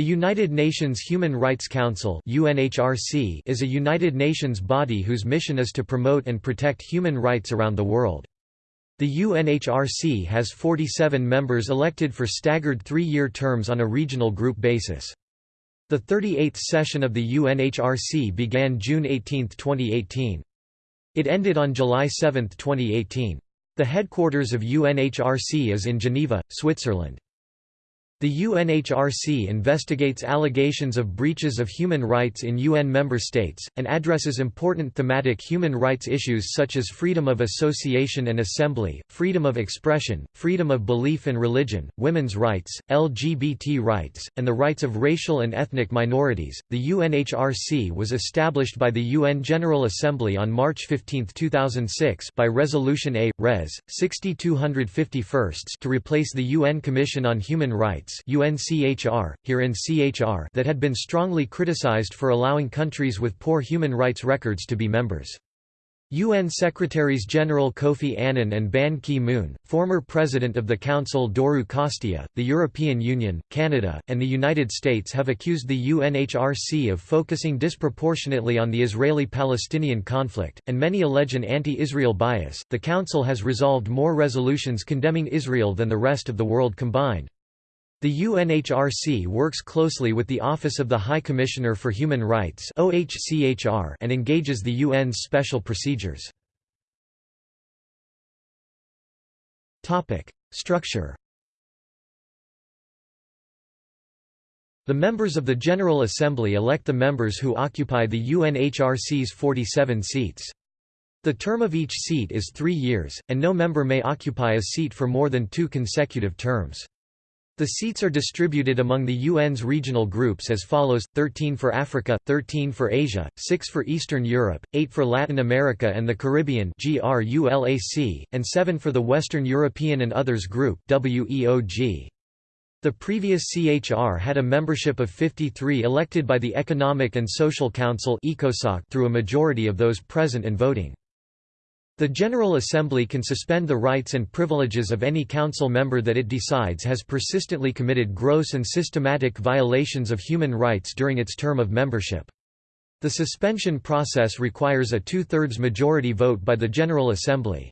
The United Nations Human Rights Council UNHRC is a United Nations body whose mission is to promote and protect human rights around the world. The UNHRC has 47 members elected for staggered three-year terms on a regional group basis. The 38th session of the UNHRC began June 18, 2018. It ended on July 7, 2018. The headquarters of UNHRC is in Geneva, Switzerland. The UNHRC investigates allegations of breaches of human rights in UN member states, and addresses important thematic human rights issues such as freedom of association and assembly, freedom of expression, freedom of belief and religion, women's rights, LGBT rights, and the rights of racial and ethnic minorities. The UNHRC was established by the UN General Assembly on March 15, 2006 by Resolution A. Res. 6251 to replace the UN Commission on Human Rights UNCHR, herein CHR that had been strongly criticized for allowing countries with poor human rights records to be members. UN Secretaries-General Kofi Annan and Ban Ki-moon, former President of the Council Doru Costea, the European Union, Canada, and the United States have accused the UNHRC of focusing disproportionately on the Israeli-Palestinian conflict, and many allege an anti-Israel bias. The Council has resolved more resolutions condemning Israel than the rest of the world combined. The UNHRC works closely with the Office of the High Commissioner for Human Rights and engages the UN's special procedures. Structure The members of the General Assembly elect the members who occupy the UNHRC's 47 seats. The term of each seat is three years, and no member may occupy a seat for more than two consecutive terms. The seats are distributed among the UN's regional groups as follows, 13 for Africa, 13 for Asia, 6 for Eastern Europe, 8 for Latin America and the Caribbean and 7 for the Western European and Others Group The previous CHR had a membership of 53 elected by the Economic and Social Council through a majority of those present and voting. The General Assembly can suspend the rights and privileges of any council member that it decides has persistently committed gross and systematic violations of human rights during its term of membership. The suspension process requires a two-thirds majority vote by the General Assembly.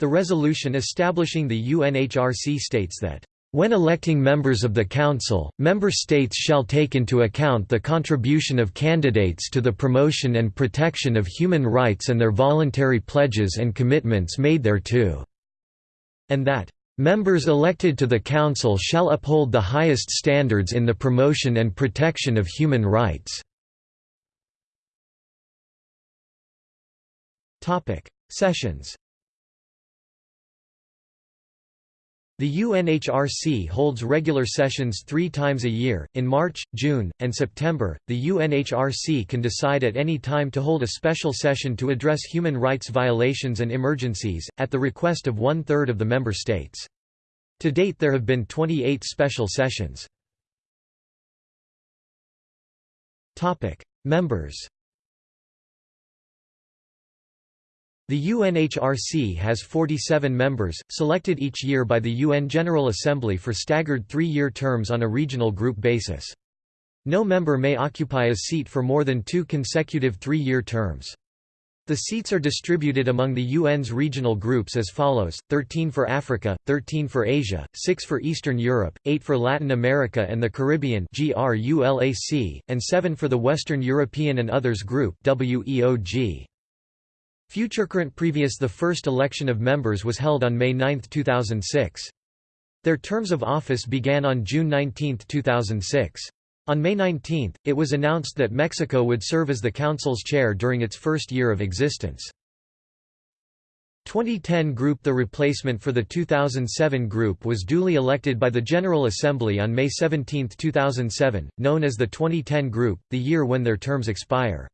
The resolution establishing the UNHRC states that when electing members of the Council, member states shall take into account the contribution of candidates to the promotion and protection of human rights and their voluntary pledges and commitments made thereto." And that, "...members elected to the Council shall uphold the highest standards in the promotion and protection of human rights." Sessions The UNHRC holds regular sessions three times a year, in March, June, and September. The UNHRC can decide at any time to hold a special session to address human rights violations and emergencies, at the request of one third of the member states. To date, there have been 28 special sessions. Members The UNHRC has 47 members, selected each year by the UN General Assembly for staggered three-year terms on a regional group basis. No member may occupy a seat for more than two consecutive three-year terms. The seats are distributed among the UN's regional groups as follows, 13 for Africa, 13 for Asia, 6 for Eastern Europe, 8 for Latin America and the Caribbean and 7 for the Western European and Others Group WEOG. Future current previous The first election of members was held on May 9, 2006. Their terms of office began on June 19, 2006. On May 19, it was announced that Mexico would serve as the Council's chair during its first year of existence. 2010 group The replacement for the 2007 group was duly elected by the General Assembly on May 17, 2007, known as the 2010 group, the year when their terms expire.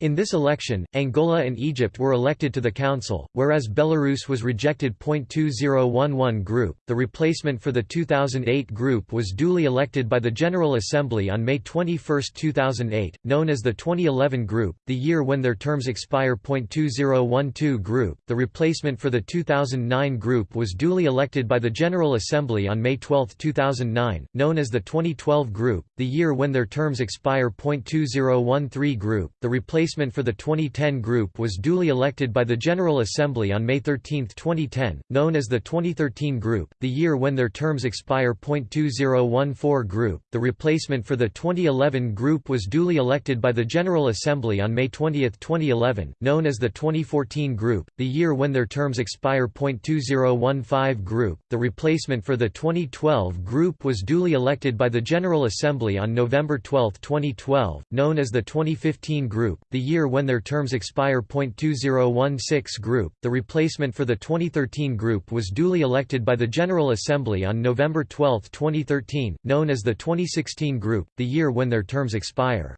In this election, Angola and Egypt were elected to the council, whereas Belarus was rejected. 2011 group. The replacement for the 2008 group was duly elected by the General Assembly on May 21, 2008, known as the 2011 group, the year when their terms expire. 2012 group. The replacement for the 2009 group was duly elected by the General Assembly on May 12, 2009, known as the 2012 group, the year when their terms expire. 2013 group. The replacement replacement for the 2010 group was duly elected by the General Assembly on May 13, 2010, known as the 2013 group, the year when their terms expire. 2014 group. The replacement for the 2011 group was duly elected by the General Assembly on May 20, 2011, known as the 2014 group, the year when their terms expire. 2015 group. The replacement for the 2012 group was duly elected by the General Assembly on November 12, 2012, known as the 2015 group, the year when their terms expire. 2016 group, the replacement for the 2013 group was duly elected by the General Assembly on November 12, 2013, known as the 2016 group, the year when their terms expire.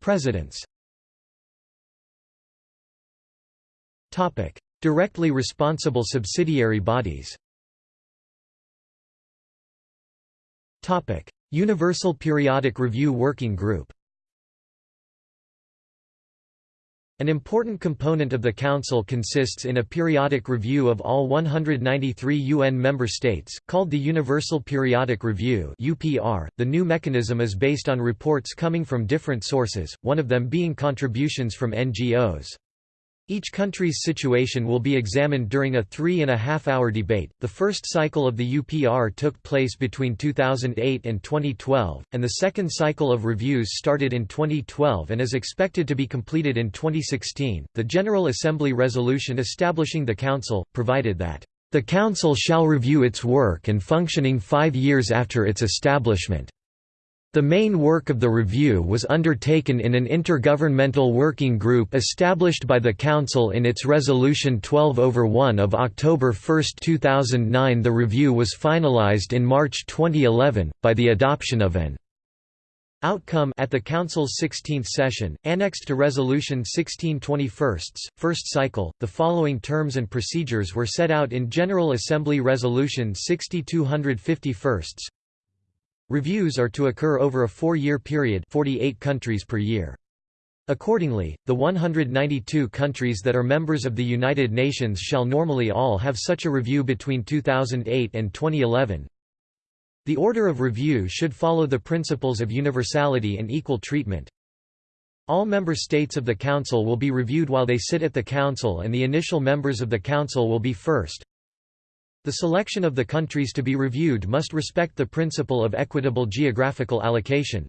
Presidents Directly responsible subsidiary bodies Universal Periodic Review Working Group An important component of the Council consists in a periodic review of all 193 UN member states, called the Universal Periodic Review (UPR). The new mechanism is based on reports coming from different sources, one of them being contributions from NGOs. Each country's situation will be examined during a three and a half hour debate. The first cycle of the UPR took place between 2008 and 2012, and the second cycle of reviews started in 2012 and is expected to be completed in 2016. The General Assembly resolution establishing the Council provided that the Council shall review its work and functioning five years after its establishment. The main work of the review was undertaken in an intergovernmental working group established by the Council in its Resolution 12 over 1 of October 1, 2009 The review was finalized in March 2011, by the adoption of an outcome at the Council's 16th session, annexed to Resolution 1621, first cycle. The following terms and procedures were set out in General Assembly Resolution 6251 Reviews are to occur over a four-year period 48 countries per year. Accordingly, the 192 countries that are members of the United Nations shall normally all have such a review between 2008 and 2011. The order of review should follow the principles of universality and equal treatment. All member states of the Council will be reviewed while they sit at the Council and the initial members of the Council will be first, the selection of the countries to be reviewed must respect the principle of equitable geographical allocation.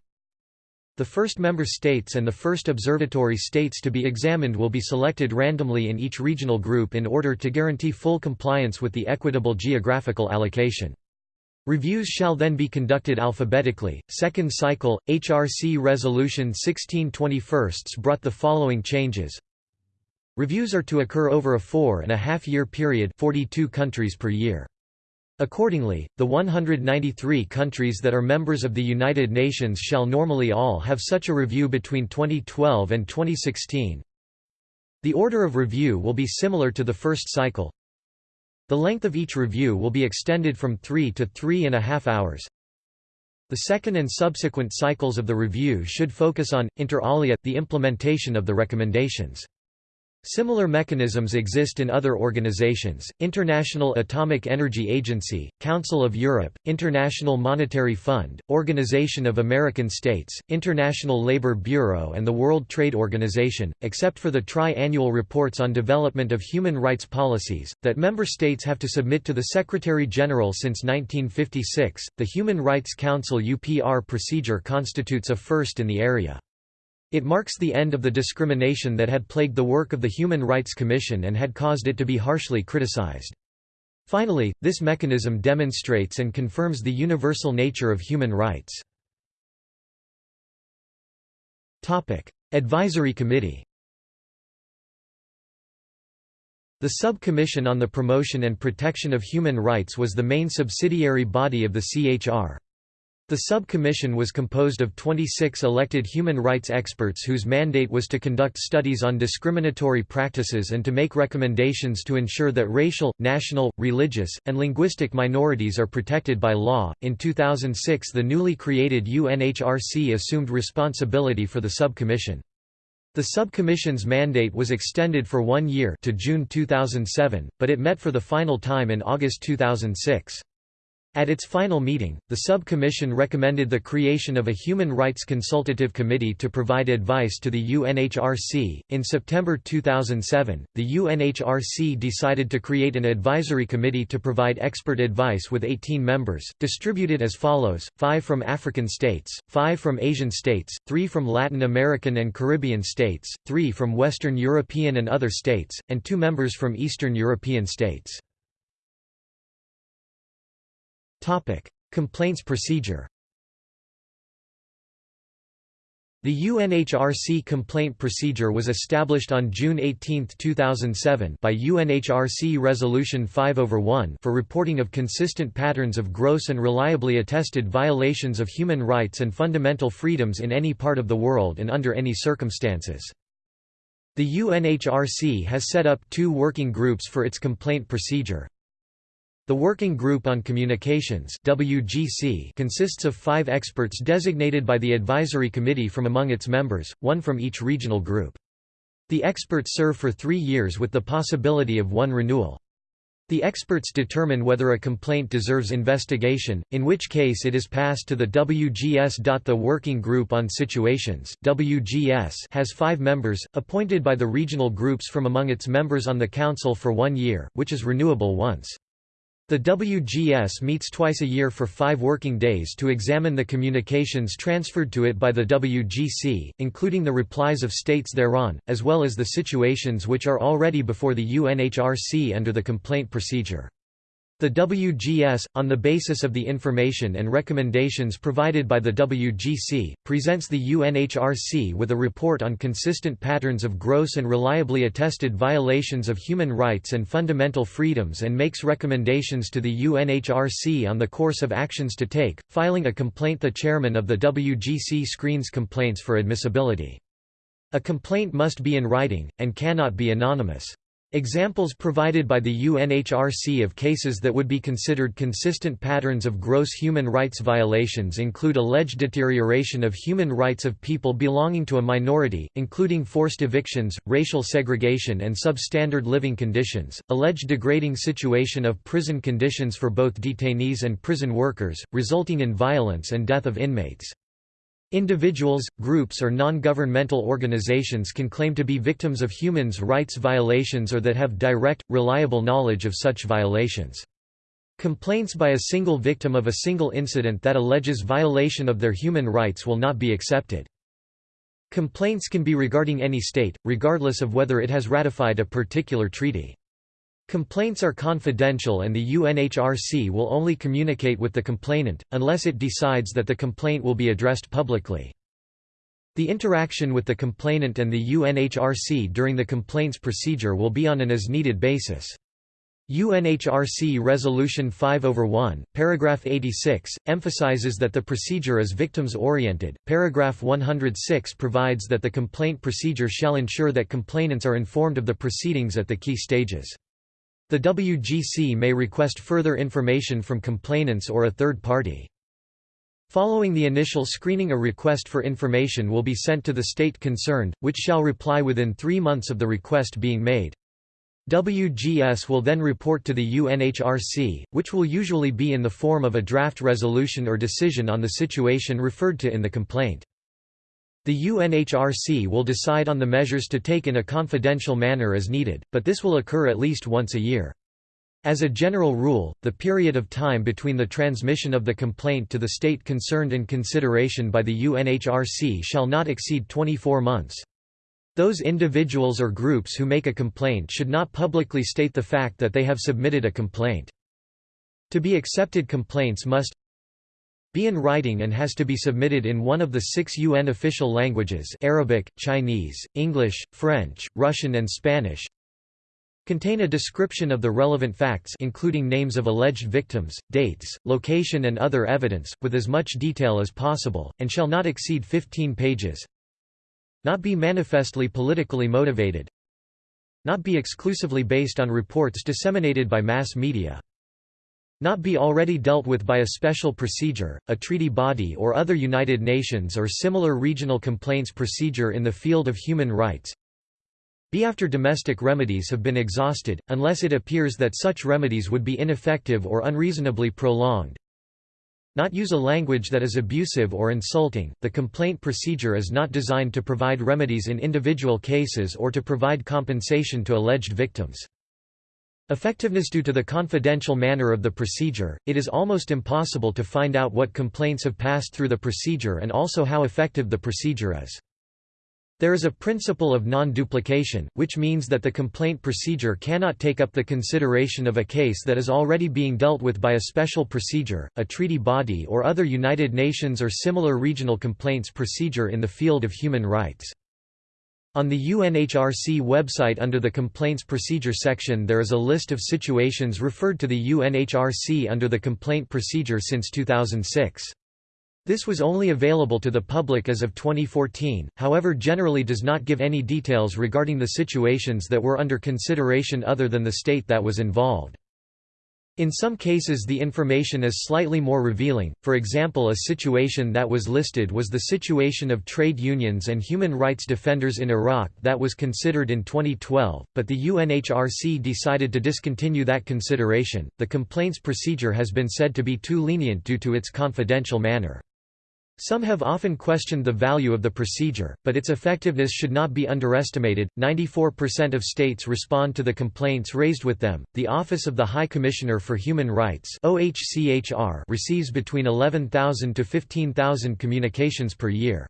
The first member states and the first observatory states to be examined will be selected randomly in each regional group in order to guarantee full compliance with the equitable geographical allocation. Reviews shall then be conducted alphabetically. Second cycle, HRC Resolution 1621 brought the following changes Reviews are to occur over a four and a half year period 42 countries per year. Accordingly, the 193 countries that are members of the United Nations shall normally all have such a review between 2012 and 2016. The order of review will be similar to the first cycle. The length of each review will be extended from three to three and a half hours. The second and subsequent cycles of the review should focus on, inter alia, the implementation of the recommendations. Similar mechanisms exist in other organizations, International Atomic Energy Agency, Council of Europe, International Monetary Fund, Organization of American States, International Labour Bureau and the World Trade Organization, except for the tri-annual reports on development of human rights policies, that member states have to submit to the Secretary-General since 1956. The Human Rights Council UPR procedure constitutes a first in the area. It marks the end of the discrimination that had plagued the work of the Human Rights Commission and had caused it to be harshly criticized. Finally, this mechanism demonstrates and confirms the universal nature of human rights. Advisory Committee The Sub-Commission on the Promotion and Protection of Human Rights was the main subsidiary body of the CHR. The sub-commission was composed of 26 elected human rights experts whose mandate was to conduct studies on discriminatory practices and to make recommendations to ensure that racial, national, religious, and linguistic minorities are protected by law. In 2006, the newly created UNHRC assumed responsibility for the sub-commission. The sub-commission's mandate was extended for one year to June 2007, but it met for the final time in August 2006. At its final meeting, the sub-commission recommended the creation of a Human Rights Consultative Committee to provide advice to the UNHRC. In September 2007, the UNHRC decided to create an advisory committee to provide expert advice with 18 members, distributed as follows 5 from African states, 5 from Asian states, 3 from Latin American and Caribbean states, 3 from Western European and other states, and 2 members from Eastern European states. Complaints procedure The UNHRC complaint procedure was established on June 18, 2007 by UNHRC Resolution 5 over 1 for reporting of consistent patterns of gross and reliably attested violations of human rights and fundamental freedoms in any part of the world and under any circumstances. The UNHRC has set up two working groups for its complaint procedure, the Working Group on Communications WGC consists of five experts designated by the Advisory Committee from among its members, one from each regional group. The experts serve for three years with the possibility of one renewal. The experts determine whether a complaint deserves investigation, in which case it is passed to the WGS. The Working Group on Situations WGS has five members, appointed by the regional groups from among its members on the Council for one year, which is renewable once. The WGS meets twice a year for five working days to examine the communications transferred to it by the WGC, including the replies of states thereon, as well as the situations which are already before the UNHRC under the complaint procedure. The WGS, on the basis of the information and recommendations provided by the WGC, presents the UNHRC with a report on consistent patterns of gross and reliably attested violations of human rights and fundamental freedoms and makes recommendations to the UNHRC on the course of actions to take. Filing a complaint The chairman of the WGC screens complaints for admissibility. A complaint must be in writing, and cannot be anonymous. Examples provided by the UNHRC of cases that would be considered consistent patterns of gross human rights violations include alleged deterioration of human rights of people belonging to a minority, including forced evictions, racial segregation and substandard living conditions, alleged degrading situation of prison conditions for both detainees and prison workers, resulting in violence and death of inmates. Individuals, groups or non-governmental organizations can claim to be victims of human rights violations or that have direct, reliable knowledge of such violations. Complaints by a single victim of a single incident that alleges violation of their human rights will not be accepted. Complaints can be regarding any state, regardless of whether it has ratified a particular treaty. Complaints are confidential and the UNHRC will only communicate with the complainant, unless it decides that the complaint will be addressed publicly. The interaction with the complainant and the UNHRC during the complaints procedure will be on an as-needed basis. UNHRC Resolution 5 over 1, paragraph 86, emphasizes that the procedure is victims-oriented. Paragraph 106 provides that the complaint procedure shall ensure that complainants are informed of the proceedings at the key stages. The WGC may request further information from complainants or a third party. Following the initial screening a request for information will be sent to the state concerned, which shall reply within three months of the request being made. WGS will then report to the UNHRC, which will usually be in the form of a draft resolution or decision on the situation referred to in the complaint. The UNHRC will decide on the measures to take in a confidential manner as needed, but this will occur at least once a year. As a general rule, the period of time between the transmission of the complaint to the state concerned and consideration by the UNHRC shall not exceed 24 months. Those individuals or groups who make a complaint should not publicly state the fact that they have submitted a complaint. To be accepted complaints must be in writing and has to be submitted in one of the six UN official languages Arabic, Chinese, English, French, Russian and Spanish contain a description of the relevant facts including names of alleged victims, dates, location and other evidence, with as much detail as possible, and shall not exceed 15 pages. Not be manifestly politically motivated. Not be exclusively based on reports disseminated by mass media not be already dealt with by a special procedure, a treaty body or other United Nations or similar regional complaints procedure in the field of human rights be after domestic remedies have been exhausted, unless it appears that such remedies would be ineffective or unreasonably prolonged. Not use a language that is abusive or insulting. The complaint procedure is not designed to provide remedies in individual cases or to provide compensation to alleged victims. Effectiveness Due to the confidential manner of the procedure, it is almost impossible to find out what complaints have passed through the procedure and also how effective the procedure is. There is a principle of non-duplication, which means that the complaint procedure cannot take up the consideration of a case that is already being dealt with by a special procedure, a treaty body or other United Nations or similar regional complaints procedure in the field of human rights. On the UNHRC website under the Complaints Procedure section there is a list of situations referred to the UNHRC under the complaint procedure since 2006. This was only available to the public as of 2014, however generally does not give any details regarding the situations that were under consideration other than the state that was involved. In some cases the information is slightly more revealing, for example a situation that was listed was the situation of trade unions and human rights defenders in Iraq that was considered in 2012, but the UNHRC decided to discontinue that consideration. The complaints procedure has been said to be too lenient due to its confidential manner. Some have often questioned the value of the procedure, but its effectiveness should not be underestimated. 94% of states respond to the complaints raised with them. The Office of the High Commissioner for Human Rights (OHCHR) receives between 11,000 to 15,000 communications per year.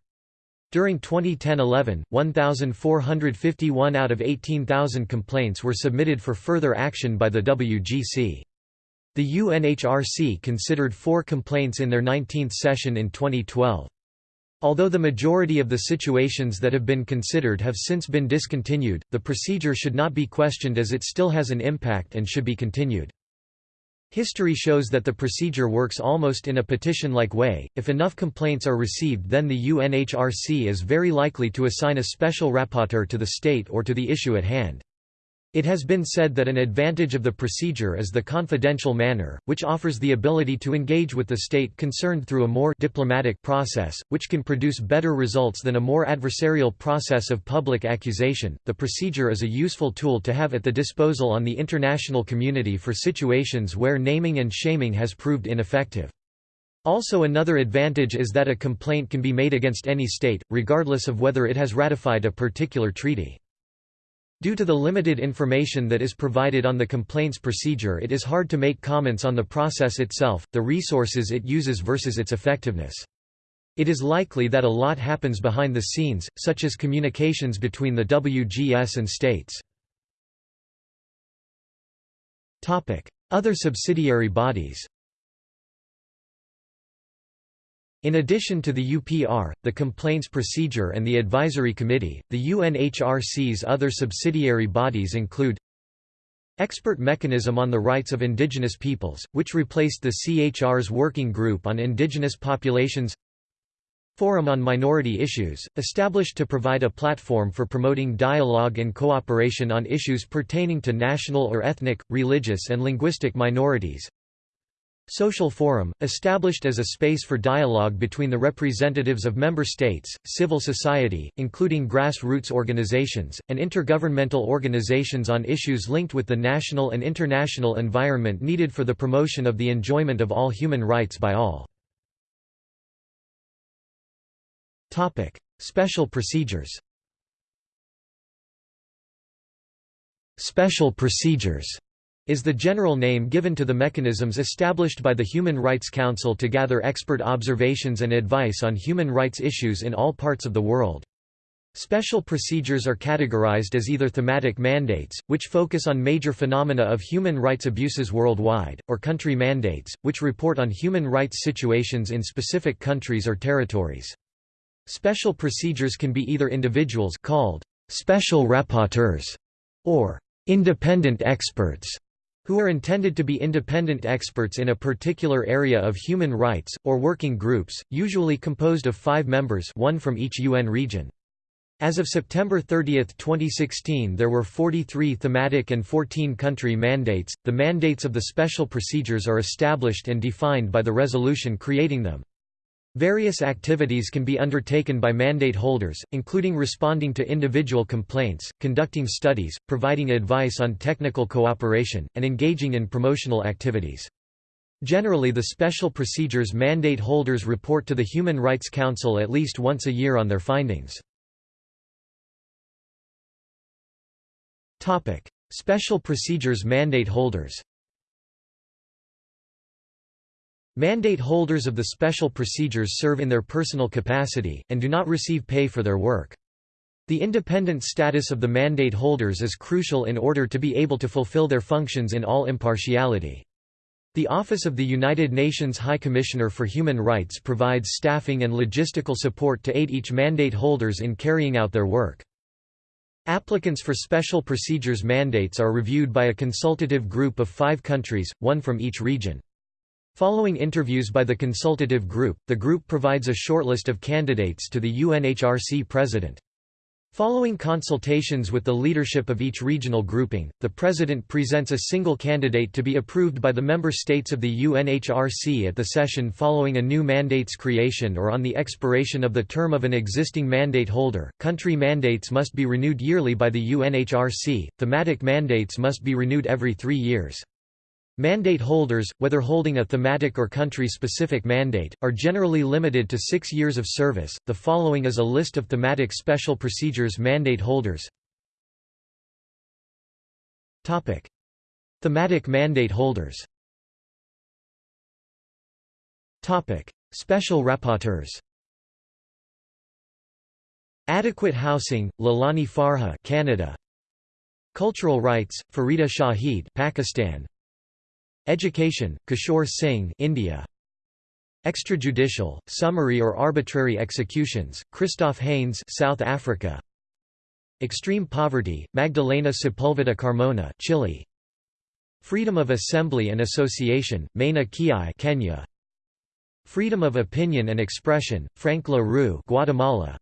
During 2010-11, 1,451 out of 18,000 complaints were submitted for further action by the WGC. The UNHRC considered four complaints in their 19th session in 2012. Although the majority of the situations that have been considered have since been discontinued, the procedure should not be questioned as it still has an impact and should be continued. History shows that the procedure works almost in a petition-like way, if enough complaints are received then the UNHRC is very likely to assign a special rapporteur to the state or to the issue at hand. It has been said that an advantage of the procedure is the confidential manner, which offers the ability to engage with the state concerned through a more diplomatic process, which can produce better results than a more adversarial process of public accusation. The procedure is a useful tool to have at the disposal on the international community for situations where naming and shaming has proved ineffective. Also another advantage is that a complaint can be made against any state, regardless of whether it has ratified a particular treaty. Due to the limited information that is provided on the complaints procedure it is hard to make comments on the process itself, the resources it uses versus its effectiveness. It is likely that a lot happens behind the scenes, such as communications between the WGS and states. Other subsidiary bodies In addition to the UPR, the Complaints Procedure and the Advisory Committee, the UNHRC's other subsidiary bodies include Expert Mechanism on the Rights of Indigenous Peoples, which replaced the CHR's Working Group on Indigenous Populations Forum on Minority Issues, established to provide a platform for promoting dialogue and cooperation on issues pertaining to national or ethnic, religious and linguistic minorities Social Forum, established as a space for dialogue between the representatives of member states, civil society, including grassroots organizations, and intergovernmental organizations on issues linked with the national and international environment needed for the promotion of the enjoyment of all human rights by all. Special procedures Special procedures is the general name given to the mechanisms established by the Human Rights Council to gather expert observations and advice on human rights issues in all parts of the world. Special procedures are categorized as either thematic mandates, which focus on major phenomena of human rights abuses worldwide, or country mandates, which report on human rights situations in specific countries or territories. Special procedures can be either individuals called special rapporteurs or independent experts who are intended to be independent experts in a particular area of human rights, or working groups, usually composed of five members one from each UN region. As of September 30, 2016, there were 43 thematic and 14 country mandates. The mandates of the special procedures are established and defined by the resolution creating them. Various activities can be undertaken by mandate holders, including responding to individual complaints, conducting studies, providing advice on technical cooperation, and engaging in promotional activities. Generally the special procedures mandate holders report to the Human Rights Council at least once a year on their findings. Special procedures mandate holders Mandate holders of the special procedures serve in their personal capacity, and do not receive pay for their work. The independent status of the mandate holders is crucial in order to be able to fulfill their functions in all impartiality. The Office of the United Nations High Commissioner for Human Rights provides staffing and logistical support to aid each mandate holders in carrying out their work. Applicants for special procedures mandates are reviewed by a consultative group of five countries, one from each region. Following interviews by the consultative group, the group provides a shortlist of candidates to the UNHRC president. Following consultations with the leadership of each regional grouping, the president presents a single candidate to be approved by the member states of the UNHRC at the session following a new mandate's creation or on the expiration of the term of an existing mandate holder. Country mandates must be renewed yearly by the UNHRC, thematic mandates must be renewed every three years. Mandate holders, whether holding a thematic or country-specific mandate, are generally limited to six years of service. The following is a list of thematic special procedures mandate holders. Topic: Thematic mandate holders. Topic: Special rapporteurs. Adequate housing, Leilani Farha, Canada. Cultural rights, Farida Shaheed, Pakistan. Education, Kishore Singh India. Extrajudicial, summary or arbitrary executions, Christof Heyns South Africa. Extreme poverty, Magdalena Sepulveda Carmona Chile. Freedom of assembly and association, Maina Kiai Kenya. Freedom of opinion and expression, Frank La Rue Guatemala.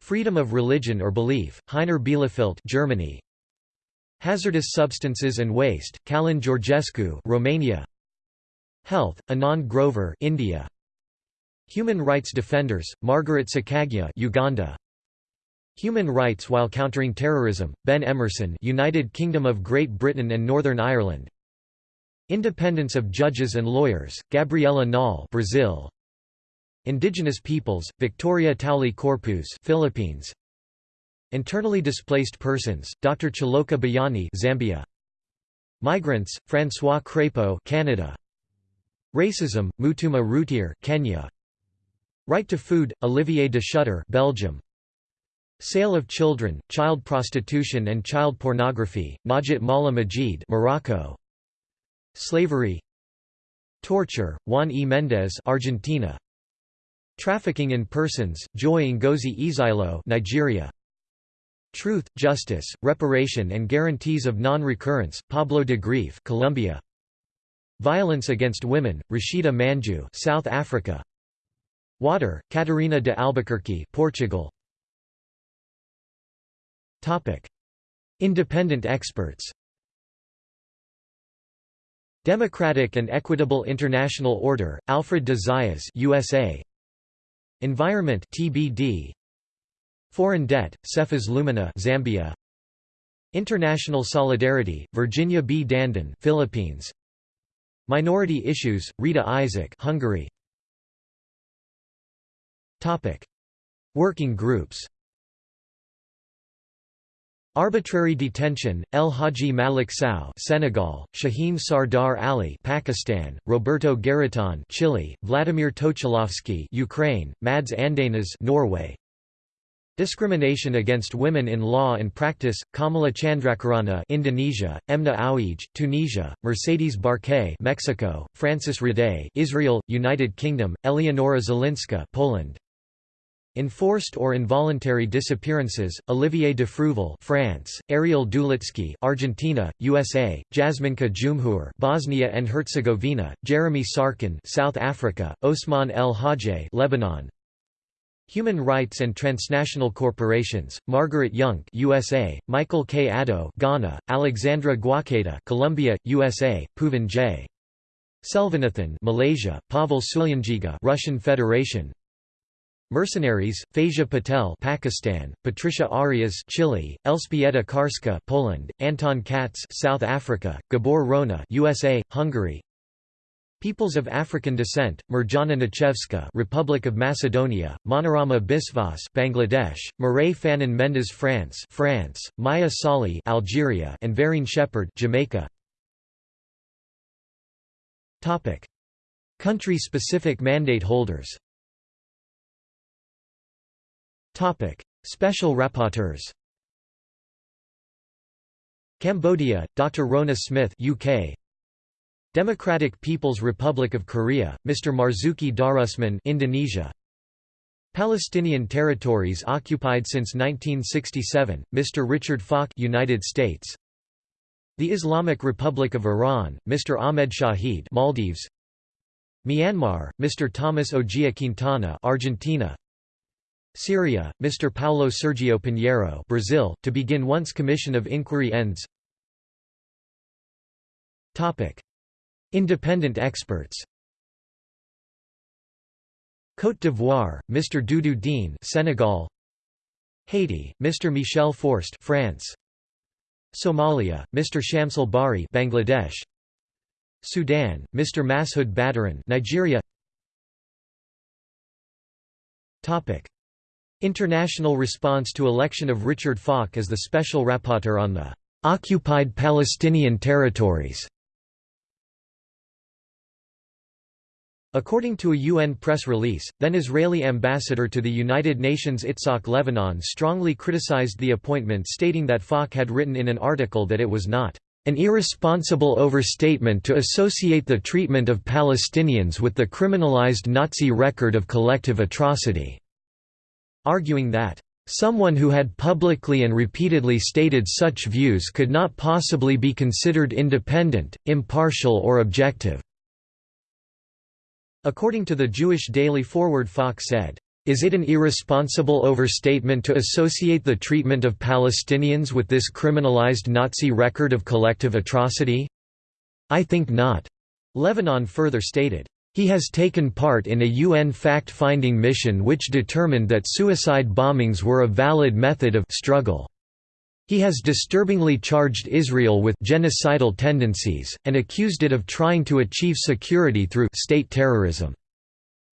Freedom of religion or belief, Heiner Bielefeldt Germany. Hazardous Substances and Waste, Calin Georgescu Romania. Health, Anand Grover India. Human Rights Defenders, Margaret Sekaggya Uganda. Human Rights while Countering Terrorism, Ben Emmerson United Kingdom of Great Britain and Northern Ireland. Independence of Judges and Lawyers, Gabriela Knaul Brazil. Indigenous Peoples, Victoria Tauli Corpuz Philippines Internally displaced persons, Dr. Chaloka Beyani Zambia. Migrants, François Crépeau Canada. Racism, Mutuma Ruteere Kenya. Right to food, Olivier de Schutter Belgium. Sale of children, child prostitution and child pornography, Najat Maalla M'jid Morocco. Slavery Torture, Juan E. Mendez Argentina. Trafficking in persons, Joy Ngozi Ezeilo Nigeria. Truth, Justice, Reparation and Guarantees of Non-Recurrence, Pablo de Greiff Colombia. Violence Against Women, Rashida Manjoo South Africa. Water, Catarina de Albuquerque Portugal. Topic: Independent experts. Democratic and Equitable International Order, Alfred de Zayas USA. Environment TBD Foreign debt, Cephas Lumina Zambia. International Solidarity, Virginia B. Dandan Philippines. Minority Issues, Rita Izsák Hungary. Topic: Working groups. Arbitrary detention, El Hadji Malick Sow Senegal, Shaheen Sardar Ali Pakistan, Roberto Garretón Chile, Vladimir Tochilovsky Ukraine, Mads Andenas Norway, Discrimination against women in law and practice, Kamala Chandrakirana Indonesia, Emna Aouij, Tunisia, Mercedes Barquet Mexico, Frances Raday Israel, United Kingdom, Eleonora Zielinska Poland. Enforced or involuntary disappearances: Olivier de Frouville, France; Ariel Dulitzky, Argentina, USA; Jasminka Jumhur, Bosnia and Herzegovina; Jeremy Sarkin, South Africa; Osman El Hajj, Lebanon. Human Rights and Transnational Corporations: Margaret Jungk, USA; Michael K. Addo, Ghana; Alexandra Guáqueta, Colombia, USA; Puvan J. Selvanathan, Malaysia; Pavel Sulyandziga, Russian Federation; Mercenaries, Faiza Patel Pakistan, Patricia Arias Chile, Elżbieta Karska Poland, Anton Katz South Africa, Gabor Rona USA, Hungary Peoples of African descent, Mirjana Najcevska Republic of Macedonia, Manorama Biswas Bangladesh, Mireille Fanon Mendes France France, Maya Sahli Algeria and Verene Shepherd Jamaica Topic Country-specific mandate holders Topic: Special rapporteurs. Cambodia, Dr. Rhona Smith, UK. Democratic People's Republic of Korea, Mr. Marzuki Darusman, Indonesia. Palestinian territories occupied since 1967, Mr. Richard Falk, United States. The Islamic Republic of Iran, Mr. Ahmed Shaheed, Maldives. Myanmar, Mr. Tomás Ojea Quintana, Argentina. Syria, Mr. Paulo Sergio Pinheiro Brazil, to begin once commission of inquiry ends Independent experts Côte d'Ivoire, Mr. Doudou Diène Senegal Haiti, Mr. Michel Forst France Somalia, Mr. Shamsul Bari Bangladesh Sudan, Mr. Mashood Baderin Nigeria Topic International response to election of Richard Falk as the Special Rapporteur on the «occupied Palestinian territories» According to a UN press release, then Israeli ambassador to the United Nations Itzhak Levanon strongly criticized the appointment stating that Falk had written in an article that it was not an irresponsible overstatement to associate the treatment of Palestinians with the criminalized Nazi record of collective atrocity arguing that Someone who had publicly and repeatedly stated such views could not possibly be considered independent, impartial or objective." According to the Jewish Daily Forward Falk said, "...is it an irresponsible overstatement to associate the treatment of Palestinians with this criminalized Nazi record of collective atrocity? I think not." Levanon further stated, he has taken part in a UN fact-finding mission which determined that suicide bombings were a valid method of struggle. He has disturbingly charged Israel with genocidal tendencies, and accused it of trying to achieve security through state terrorism.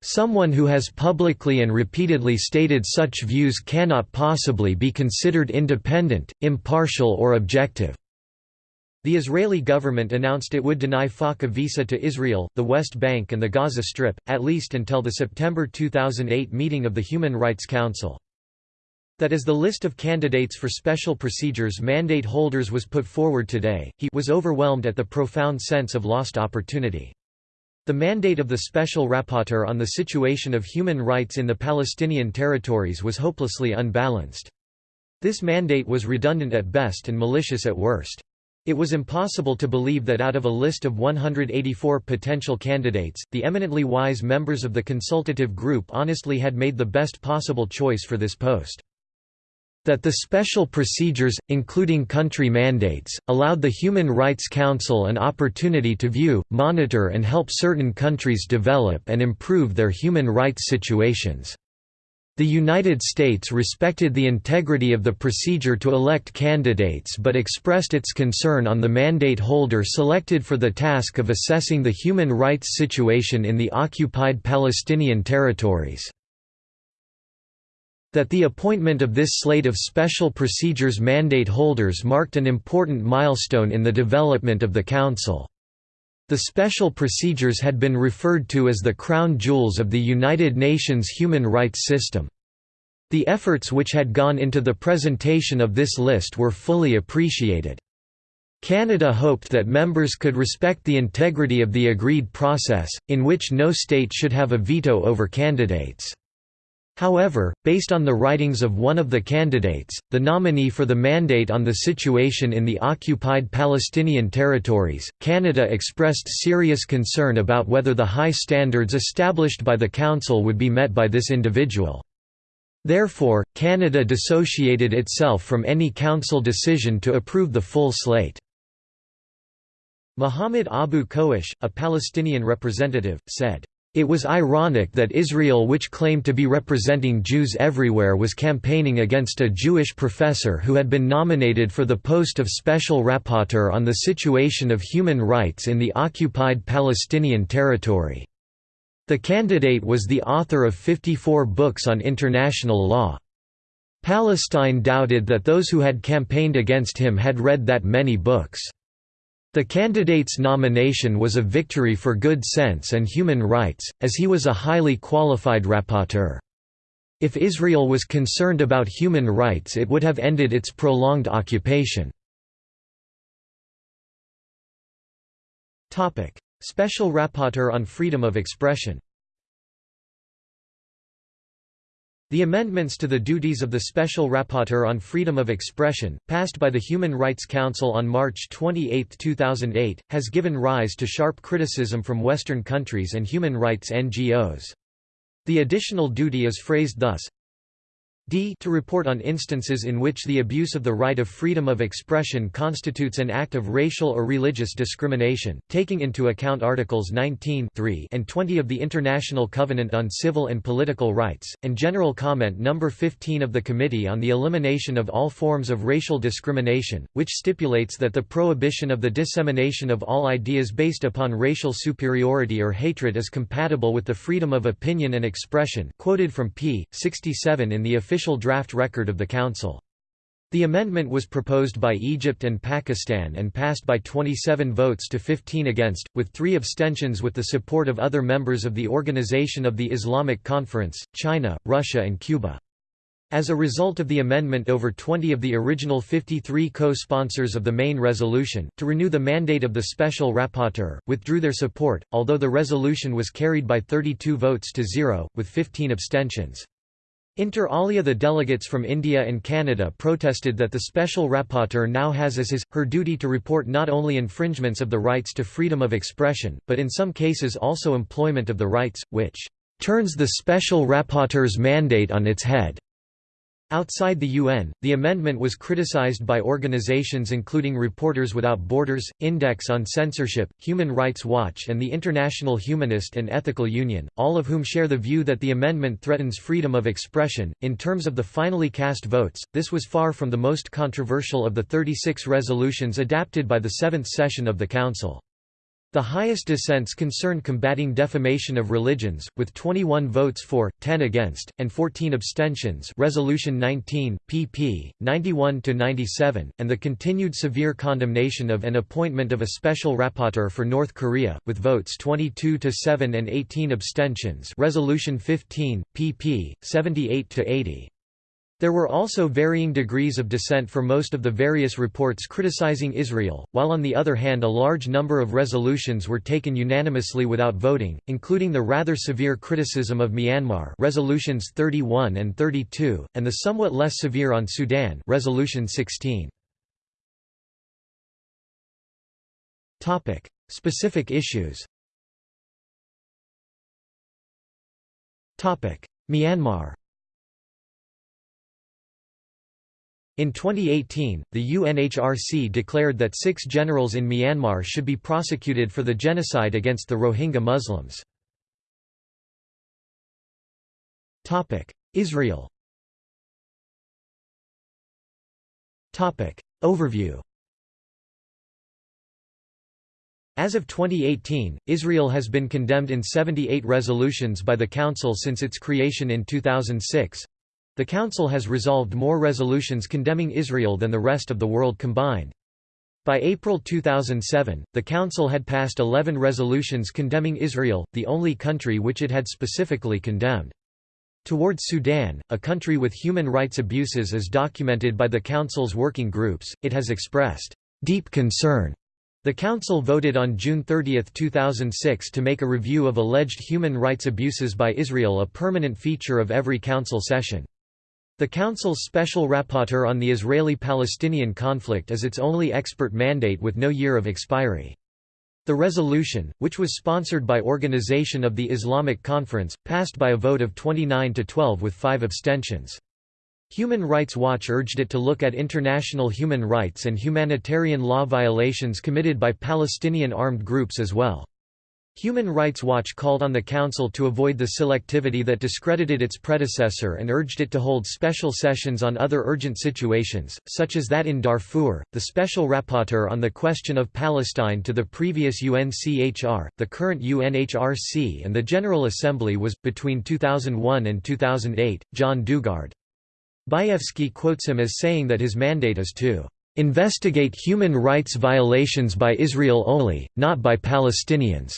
Someone who has publicly and repeatedly stated such views cannot possibly be considered independent, impartial or objective. The Israeli government announced it would deny Falk a visa to Israel, the West Bank and the Gaza Strip, at least until the September 2008 meeting of the Human Rights Council. That as the list of candidates for special procedures mandate holders was put forward today, he was overwhelmed at the profound sense of lost opportunity. The mandate of the Special Rapporteur on the situation of human rights in the Palestinian territories was hopelessly unbalanced. This mandate was redundant at best and malicious at worst. It was impossible to believe that out of a list of 184 potential candidates, the eminently wise members of the consultative group honestly had made the best possible choice for this post. That the special procedures, including country mandates, allowed the Human Rights Council an opportunity to view, monitor and help certain countries develop and improve their human rights situations. The United States respected the integrity of the procedure to elect candidates but expressed its concern on the mandate holder selected for the task of assessing the human rights situation in the occupied Palestinian territories. That the appointment of this slate of special procedures mandate holders marked an important milestone in the development of the Council. The special procedures had been referred to as the crown jewels of the United Nations human rights system. The efforts which had gone into the presentation of this list were fully appreciated. Canada hoped that members could respect the integrity of the agreed process, in which no state should have a veto over candidates. However, based on the writings of one of the candidates, the nominee for the mandate on the situation in the occupied Palestinian territories, Canada expressed serious concern about whether the high standards established by the Council would be met by this individual. Therefore, Canada dissociated itself from any Council decision to approve the full slate. Muhammad Abu Koash, a Palestinian representative, said, it was ironic that Israel which claimed to be representing Jews everywhere was campaigning against a Jewish professor who had been nominated for the post of Special Rapporteur on the situation of human rights in the occupied Palestinian territory. The candidate was the author of 54 books on international law. Palestine doubted that those who had campaigned against him had read that many books. The candidate's nomination was a victory for good sense and human rights, as he was a highly qualified rapporteur. If Israel was concerned about human rights it would have ended its prolonged occupation. Special Rapporteur on Freedom of Expression The amendments to the duties of the Special Rapporteur on Freedom of Expression, passed by the Human Rights Council on March 28, 2008, has given rise to sharp criticism from Western countries and human rights NGOs. The additional duty is phrased thus, d to report on instances in which the abuse of the right of freedom of expression constitutes an act of racial or religious discrimination, taking into account Articles 19 and 20 of the International Covenant on Civil and Political Rights, and General Comment No. 15 of the Committee on the Elimination of All Forms of Racial Discrimination, which stipulates that the prohibition of the dissemination of all ideas based upon racial superiority or hatred is compatible with the freedom of opinion and expression quoted from p. 67 in the official official draft record of the Council. The amendment was proposed by Egypt and Pakistan and passed by 27 votes to 15 against, with three abstentions with the support of other members of the Organization of the Islamic Conference, China, Russia and Cuba. As a result of the amendment over 20 of the original 53 co-sponsors of the main resolution, to renew the mandate of the Special Rapporteur, withdrew their support, although the resolution was carried by 32 votes to zero, with 15 abstentions. Inter alia the delegates from India and Canada protested that the special rapporteur now has as his, her duty to report not only infringements of the rights to freedom of expression, but in some cases also employment of the rights, which "...turns the special rapporteur's mandate on its head." Outside the UN, the amendment was criticized by organizations including Reporters Without Borders, Index on Censorship, Human Rights Watch and the International Humanist and Ethical Union, all of whom share the view that the amendment threatens freedom of expression. In terms of the finally cast votes, this was far from the most controversial of the 36 resolutions adapted by the seventh session of the Council. The highest dissents concerned combating defamation of religions, with 21 votes for, 10 against, and 14 abstentions Resolution 19, pp. 91–97, and the continued severe condemnation of and appointment of a special rapporteur for North Korea, with votes 22–7 and 18 abstentions Resolution 15, pp. 78–80. There were also varying degrees of dissent for most of the various reports criticizing Israel, while on the other hand a large number of resolutions were taken unanimously without voting, including the rather severe criticism of Myanmar resolutions 31 and 32, and the somewhat less severe on Sudan resolution 16. Specific issues Myanmar In 2018, the UNHRC declared that six generals in Myanmar should be prosecuted for the genocide against the Rohingya Muslims. Israel Overview As of 2018, Israel has been condemned in 78 resolutions by the Council since its creation in 2006, the Council has resolved more resolutions condemning Israel than the rest of the world combined. By April 2007, the Council had passed 11 resolutions condemning Israel, the only country which it had specifically condemned. Towards Sudan, a country with human rights abuses as documented by the Council's working groups, it has expressed deep concern The Council voted on June 30, 2006 to make a review of alleged human rights abuses by Israel a permanent feature of every Council session. The Council's Special Rapporteur on the Israeli-Palestinian conflict is its only expert mandate with no year of expiry. The resolution, which was sponsored by Organization of the Islamic Conference, passed by a vote of 29 to 12 with five abstentions. Human Rights Watch urged it to look at international human rights and humanitarian law violations committed by Palestinian armed groups as well. Human Rights Watch called on the Council to avoid the selectivity that discredited its predecessor and urged it to hold special sessions on other urgent situations, such as that in Darfur, the Special Rapporteur on the question of Palestine to the previous UNCHR, the current UNHRC and the General Assembly was, between 2001 and 2008, John Dugard. Bayefsky quotes him as saying that his mandate is to investigate human rights violations by Israel only, not by Palestinians.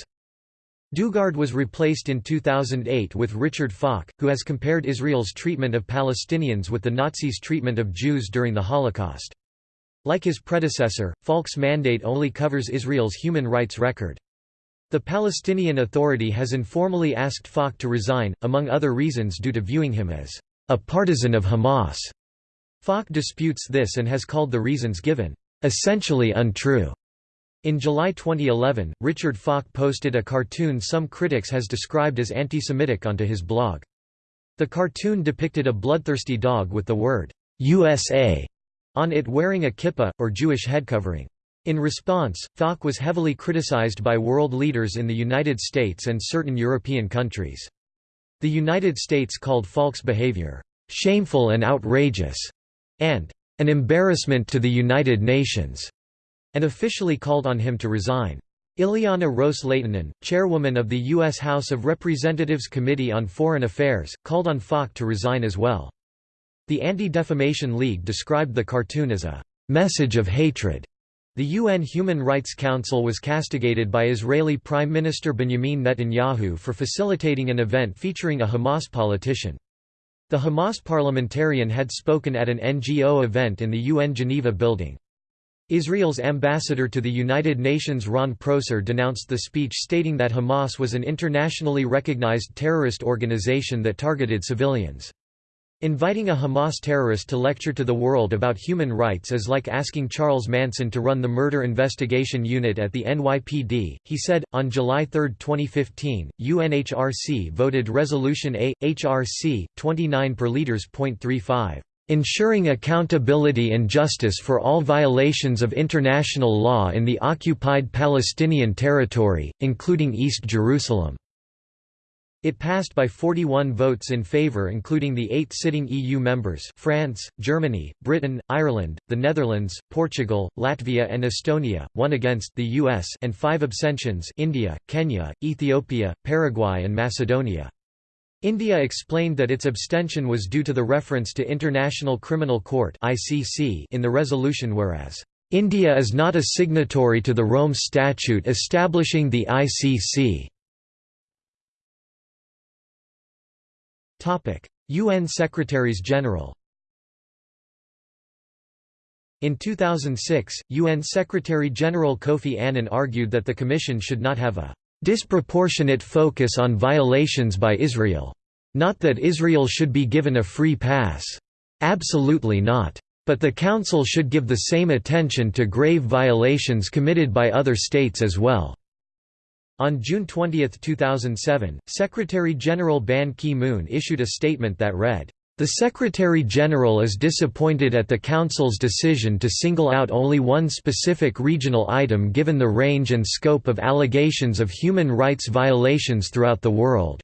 Dugard was replaced in 2008 with Richard Falk, who has compared Israel's treatment of Palestinians with the Nazis' treatment of Jews during the Holocaust. Like his predecessor, Falk's mandate only covers Israel's human rights record. The Palestinian Authority has informally asked Falk to resign, among other reasons due to viewing him as a partisan of Hamas. Falk disputes this and has called the reasons given, essentially untrue. In July 2011, Richard Falk posted a cartoon some critics has described as anti-Semitic onto his blog. The cartoon depicted a bloodthirsty dog with the word, USA, on it wearing a kippah, or Jewish head covering. In response, Falk was heavily criticized by world leaders in the United States and certain European countries. The United States called Falk's behavior, "...shameful and outrageous", and "...an embarrassment to the United Nations", and officially called on him to resign. Ileana Ros-Lehtinen, chairwoman of the U.S. House of Representatives Committee on Foreign Affairs, called on Falk to resign as well. The Anti-Defamation League described the cartoon as a "...message of hatred." The UN Human Rights Council was castigated by Israeli Prime Minister Benjamin Netanyahu for facilitating an event featuring a Hamas politician. The Hamas parliamentarian had spoken at an NGO event in the UN Geneva building. Israel's ambassador to the United Nations Ron Prosor denounced the speech stating that Hamas was an internationally recognized terrorist organization that targeted civilians. Inviting a Hamas terrorist to lecture to the world about human rights is like asking Charles Manson to run the murder investigation unit at the NYPD, he said. On July 3, 2015, UNHRC voted Resolution A. HRC 29 per liters.35, ensuring accountability and justice for all violations of international law in the occupied Palestinian territory, including East Jerusalem. It passed by 41 votes in favour including the eight sitting EU members France, Germany, Britain, Ireland, the Netherlands, Portugal, Latvia and Estonia, one against the US and five abstentions India, Kenya, Ethiopia, Paraguay and Macedonia. India explained that its abstention was due to the reference to International Criminal Court in the resolution whereas, "...India is not a signatory to the Rome Statute establishing the ICC." UN Secretaries-General In 2006, UN Secretary-General Kofi Annan argued that the Commission should not have a "...disproportionate focus on violations by Israel. Not that Israel should be given a free pass. Absolutely not. But the Council should give the same attention to grave violations committed by other states as well." On June 20, 2007, Secretary-General Ban Ki-moon issued a statement that read, "...the Secretary-General is disappointed at the Council's decision to single out only one specific regional item given the range and scope of allegations of human rights violations throughout the world."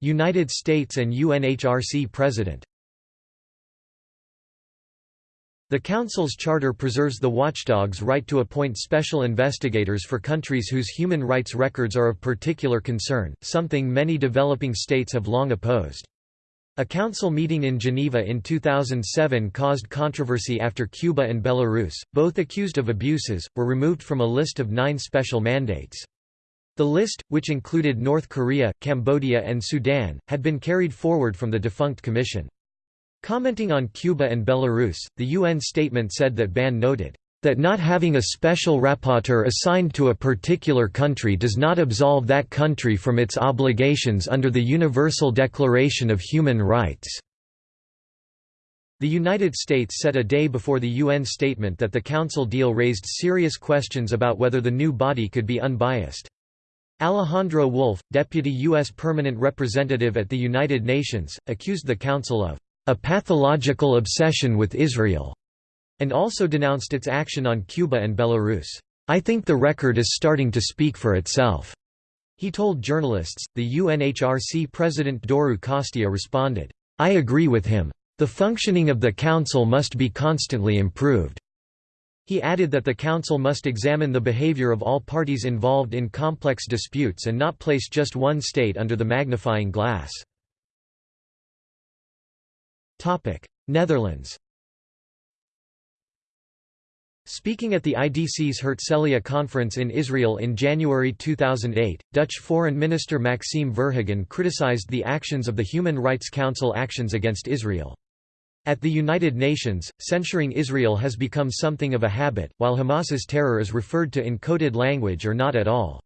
United States and UNHRC President the Council's charter preserves the watchdog's right to appoint special investigators for countries whose human rights records are of particular concern, something many developing states have long opposed. A council meeting in Geneva in 2007 caused controversy after Cuba and Belarus, both accused of abuses, were removed from a list of nine special mandates. The list, which included North Korea, Cambodia and Sudan, had been carried forward from the defunct commission. Commenting on Cuba and Belarus, the UN statement said that Ban noted, "...that not having a special rapporteur assigned to a particular country does not absolve that country from its obligations under the Universal Declaration of Human Rights." The United States said a day before the UN statement that the Council deal raised serious questions about whether the new body could be unbiased. Alejandro Wolff, deputy U.S. permanent representative at the United Nations, accused the Council of a pathological obsession with Israel, and also denounced its action on Cuba and Belarus. I think the record is starting to speak for itself. He told journalists. The UNHRC president Doru Costea responded, I agree with him. The functioning of the Council must be constantly improved. He added that the Council must examine the behavior of all parties involved in complex disputes and not place just one state under the magnifying glass. Netherlands Speaking at the IDC's Herzliya conference in Israel in January 2008, Dutch Foreign Minister Maxime Verhagen criticized the actions of the Human Rights Council actions against Israel. At the United Nations, censuring Israel has become something of a habit, while Hamas's terror is referred to in coded language or not at all.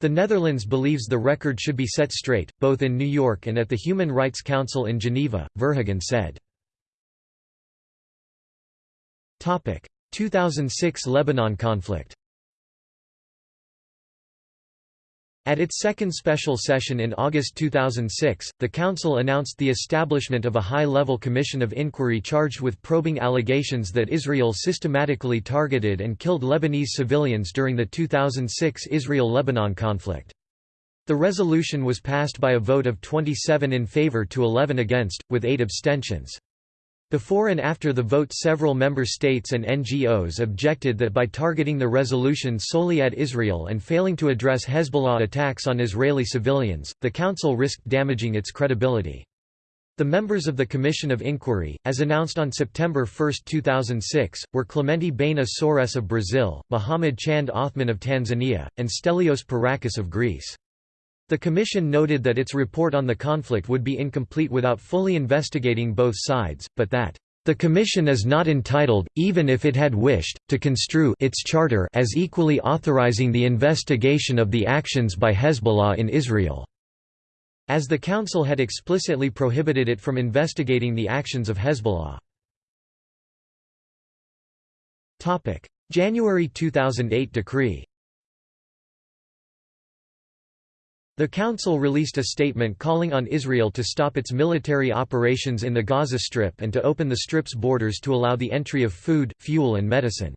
The Netherlands believes the record should be set straight, both in New York and at the Human Rights Council in Geneva, Verhagen said. 2006 Lebanon conflict At its second special session in August 2006, the Council announced the establishment of a high-level commission of inquiry charged with probing allegations that Israel systematically targeted and killed Lebanese civilians during the 2006 Israel-Lebanon conflict. The resolution was passed by a vote of 27 in favor to 11 against, with 8 abstentions. Before and after the vote several member states and NGOs objected that by targeting the resolution solely at Israel and failing to address Hezbollah attacks on Israeli civilians, the Council risked damaging its credibility. The members of the Commission of Inquiry, as announced on September 1, 2006, were Clemente Baena Soares of Brazil, Mohamed Chand Othman of Tanzania, and Stelios Perrakis of Greece. The Commission noted that its report on the conflict would be incomplete without fully investigating both sides, but that the Commission is not entitled, even if it had wished, to construe its charter as equally authorizing the investigation of the actions by Hezbollah in Israel, as the Council had explicitly prohibited it from investigating the actions of Hezbollah. January 2008 decree The Council released a statement calling on Israel to stop its military operations in the Gaza Strip and to open the Strip's borders to allow the entry of food, fuel and medicine.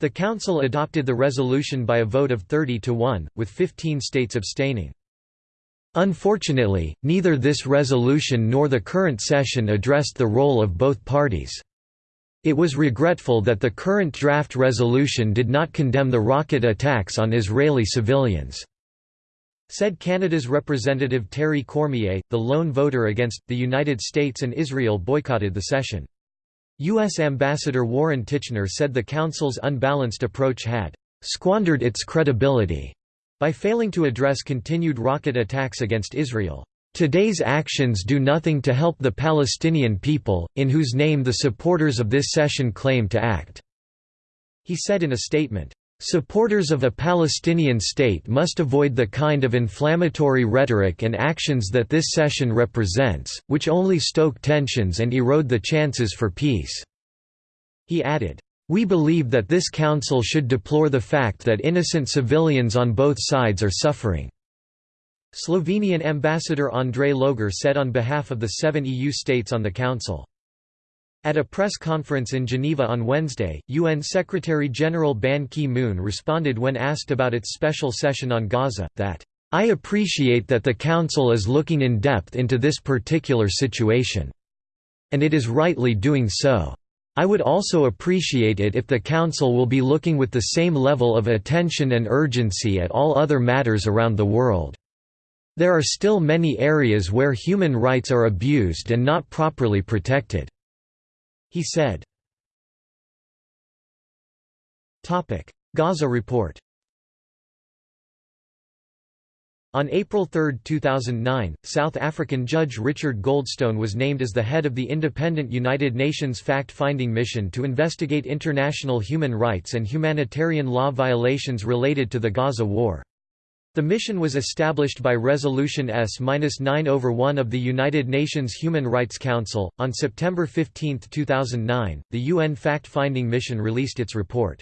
The Council adopted the resolution by a vote of 30 to 1, with 15 states abstaining. Unfortunately, neither this resolution nor the current session addressed the role of both parties. It was regretful that the current draft resolution did not condemn the rocket attacks on Israeli civilians. Said Canada's representative Terry Cormier, the lone voter against, the United States and Israel boycotted the session. U.S. Ambassador Warren Tichenor said the Council's unbalanced approach had «squandered its credibility» by failing to address continued rocket attacks against Israel. Today's actions do nothing to help the Palestinian people, in whose name the supporters of this session claim to act," he said in a statement. Supporters of a Palestinian state must avoid the kind of inflammatory rhetoric and actions that this session represents, which only stoke tensions and erode the chances for peace." He added, "...we believe that this council should deplore the fact that innocent civilians on both sides are suffering." Slovenian ambassador Andrej Logar said on behalf of the seven EU states on the council. At a press conference in Geneva on Wednesday, UN Secretary-General Ban Ki-moon responded when asked about its special session on Gaza, that, "...I appreciate that the Council is looking in depth into this particular situation. And it is rightly doing so. I would also appreciate it if the Council will be looking with the same level of attention and urgency at all other matters around the world. There are still many areas where human rights are abused and not properly protected." He said. Gaza report On April 3, 2009, South African Judge Richard Goldstone was named as the head of the independent United Nations fact-finding mission to investigate international human rights and humanitarian law violations related to the Gaza war. The mission was established by Resolution S-9 over 1 of the United Nations Human Rights Council. On September 15, 2009, the UN fact-finding mission released its report.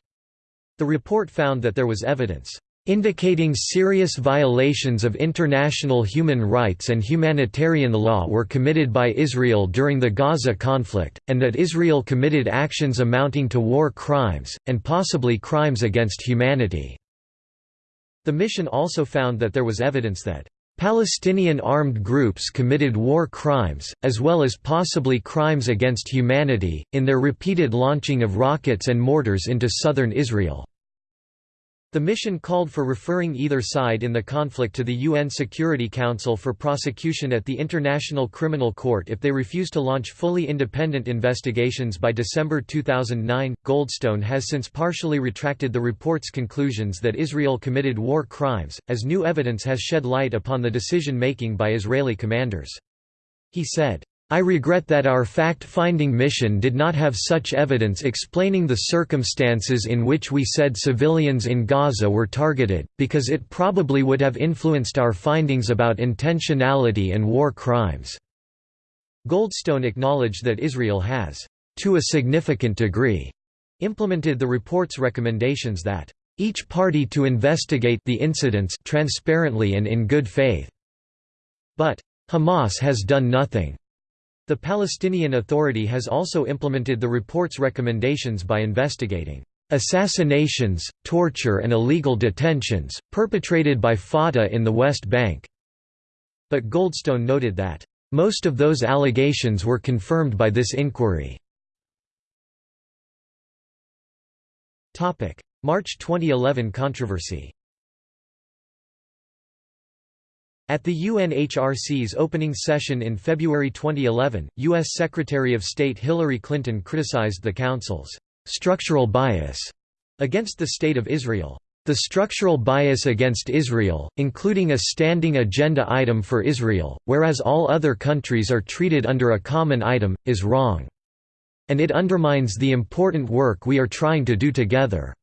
The report found that there was evidence indicating serious violations of international human rights and humanitarian law were committed by Israel during the Gaza conflict, and that Israel committed actions amounting to war crimes, and possibly crimes against humanity. The mission also found that there was evidence that Palestinian armed groups committed war crimes, as well as possibly crimes against humanity, in their repeated launching of rockets and mortars into southern Israel. The mission called for referring either side in the conflict to the UN Security Council for prosecution at the International Criminal Court if they refuse to launch fully independent investigations by December 2009. Goldstone has since partially retracted the report's conclusions that Israel committed war crimes, as new evidence has shed light upon the decision making by Israeli commanders. He said, I regret that our fact-finding mission did not have such evidence explaining the circumstances in which we said civilians in Gaza were targeted, because it probably would have influenced our findings about intentionality and war crimes." Goldstone acknowledged that Israel has, "...to a significant degree," implemented the report's recommendations that, "...each party to investigate the incidents transparently and in good faith." But, "...Hamas has done nothing." The Palestinian Authority has also implemented the report's recommendations by investigating assassinations, torture and illegal detentions, perpetrated by Fatah in the West Bank." But Goldstone noted that, "...most of those allegations were confirmed by this inquiry." March 2011 controversy At the UNHRC's opening session in February 2011, U.S. Secretary of State Hillary Clinton criticized the Council's structural bias against the State of Israel. The structural bias against Israel, including a standing agenda item for Israel, whereas all other countries are treated under a common item, is wrong. And it undermines the important work we are trying to do together.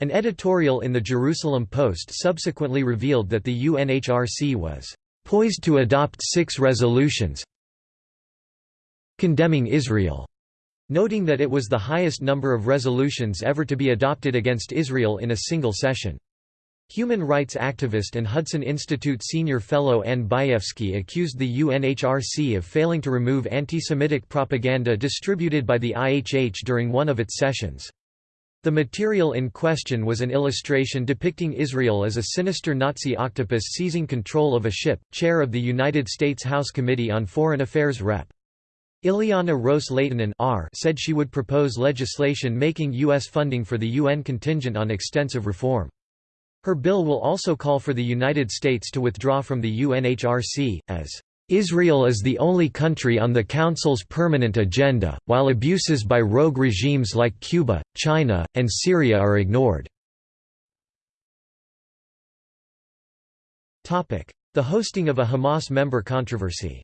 An editorial in the Jerusalem Post subsequently revealed that the UNHRC was poised to adopt six resolutions condemning Israel, noting that it was the highest number of resolutions ever to be adopted against Israel in a single session. Human rights activist and Hudson Institute senior fellow Anne Bayefsky accused the UNHRC of failing to remove anti-Semitic propaganda distributed by the IHH during one of its sessions. The material in question was an illustration depicting Israel as a sinister Nazi octopus seizing control of a ship. Chair of the United States House Committee on Foreign Affairs Rep. Ileana Ros-Lehtinen said she would propose legislation making U.S. funding for the UN contingent on extensive reform. Her bill will also call for the United States to withdraw from the UNHRC, as Israel is the only country on the Council's permanent agenda, while abuses by rogue regimes like Cuba, China, and Syria are ignored. The hosting of a Hamas member controversy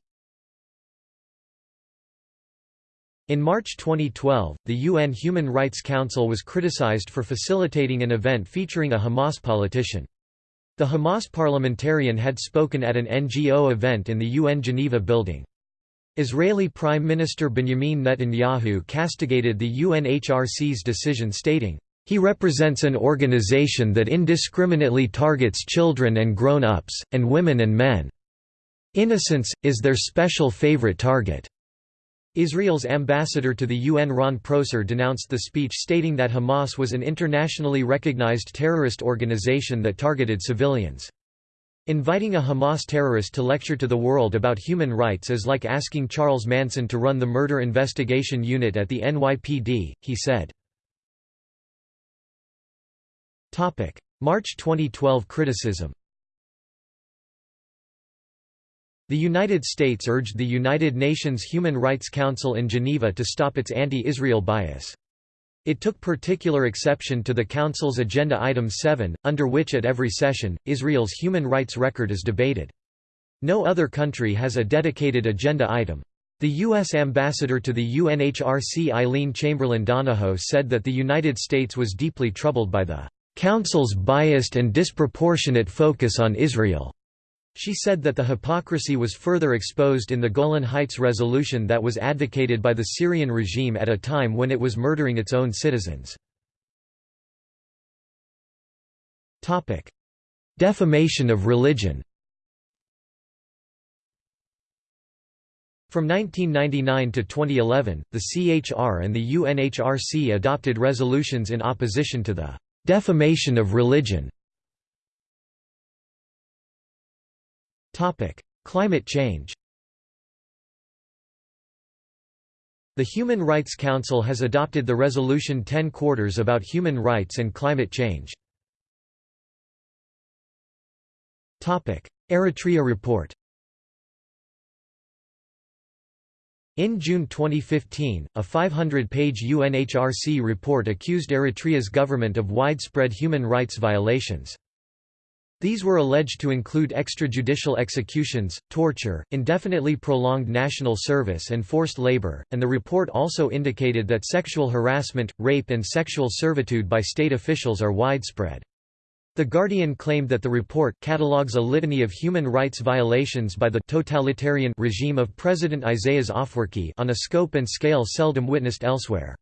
In March 2012, the UN Human Rights Council was criticized for facilitating an event featuring a Hamas politician. The Hamas parliamentarian had spoken at an NGO event in the UN Geneva building. Israeli Prime Minister Benjamin Netanyahu castigated the UNHRC's decision stating, "...he represents an organization that indiscriminately targets children and grown-ups, and women and men. Innocence, is their special favorite target." Israel's ambassador to the UN Ron Prosor denounced the speech stating that Hamas was an internationally recognized terrorist organization that targeted civilians. Inviting a Hamas terrorist to lecture to the world about human rights is like asking Charles Manson to run the murder investigation unit at the NYPD, he said. March 2012 criticism The United States urged the United Nations Human Rights Council in Geneva to stop its anti-Israel bias. It took particular exception to the Council's Agenda Item 7, under which at every session, Israel's human rights record is debated. No other country has a dedicated agenda item. The U.S. ambassador to the UNHRC Eileen Chamberlain Donahoe said that the United States was deeply troubled by the Council's biased and disproportionate focus on Israel. She said that the hypocrisy was further exposed in the Golan Heights resolution that was advocated by the Syrian regime at a time when it was murdering its own citizens. Defamation of religion From 1999 to 2011, the CHR and the UNHRC adopted resolutions in opposition to the defamation of religion. Climate change The Human Rights Council has adopted the Resolution 10 Quarters about human rights and climate change. Topic: Eritrea report In June 2015, a 500-page UNHRC report accused Eritrea's government of widespread human rights violations. These were alleged to include extrajudicial executions, torture, indefinitely prolonged national service and forced labor, and the report also indicated that sexual harassment, rape and sexual servitude by state officials are widespread. The Guardian claimed that the report catalogues a litany of human rights violations by the totalitarian regime of President Isaias Afwerki on a scope and scale seldom witnessed elsewhere.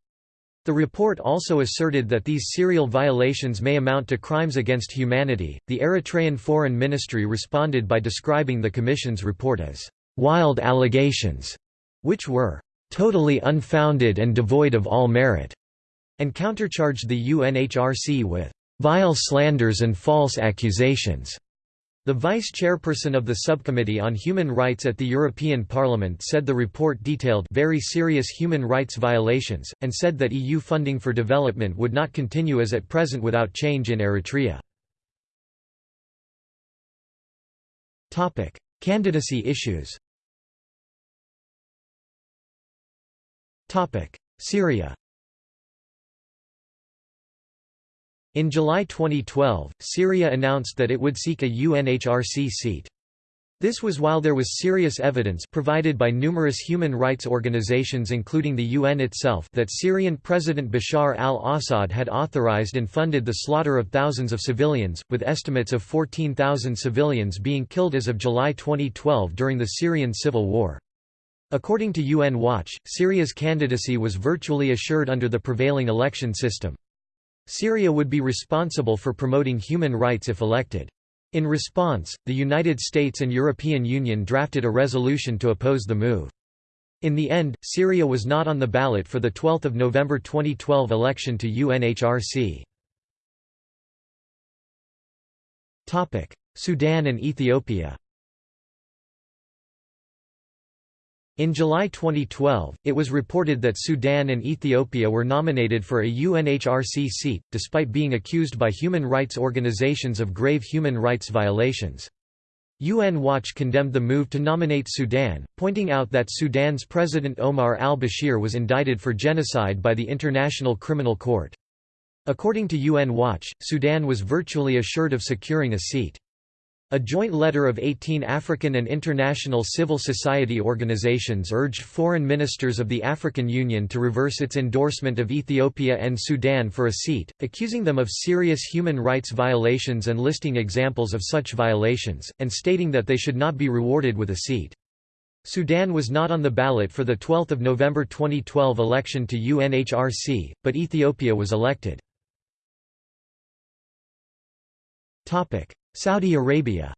The report also asserted that these serial violations may amount to crimes against humanity. The Eritrean Foreign Ministry responded by describing the Commission's report as wild allegations, which were totally unfounded and devoid of all merit, and countercharged the UNHRC with vile slanders and false accusations. The vice-chairperson of the Subcommittee on Human Rights at the European Parliament said the report detailed very serious human rights violations, and said that EU funding for development would not continue as at present without change in Eritrea. Candidacy issues. Syria In July 2012, Syria announced that it would seek a UNHRC seat. This was while there was serious evidence provided by numerous human rights organizations including the UN itself that Syrian President Bashar al-Assad had authorized and funded the slaughter of thousands of civilians, with estimates of 14,000 civilians being killed as of July 2012 during the Syrian civil war. According to UN Watch, Syria's candidacy was virtually assured under the prevailing election system. Syria would be responsible for promoting human rights if elected. In response, the United States and European Union drafted a resolution to oppose the move. In the end, Syria was not on the ballot for the 12 November 2012 election to UNHRC. Sudan and Ethiopia In July 2012, it was reported that Sudan and Ethiopia were nominated for a UNHRC seat, despite being accused by human rights organizations of grave human rights violations. UN Watch condemned the move to nominate Sudan, pointing out that Sudan's President Omar al-Bashir was indicted for genocide by the International Criminal Court. According to UN Watch, Sudan was virtually assured of securing a seat. A joint letter of 18 African and international civil society organizations urged foreign ministers of the African Union to reverse its endorsement of Ethiopia and Sudan for a seat, accusing them of serious human rights violations and listing examples of such violations, and stating that they should not be rewarded with a seat. Sudan was not on the ballot for the 12 November 2012 election to UNHRC, but Ethiopia was elected. Saudi Arabia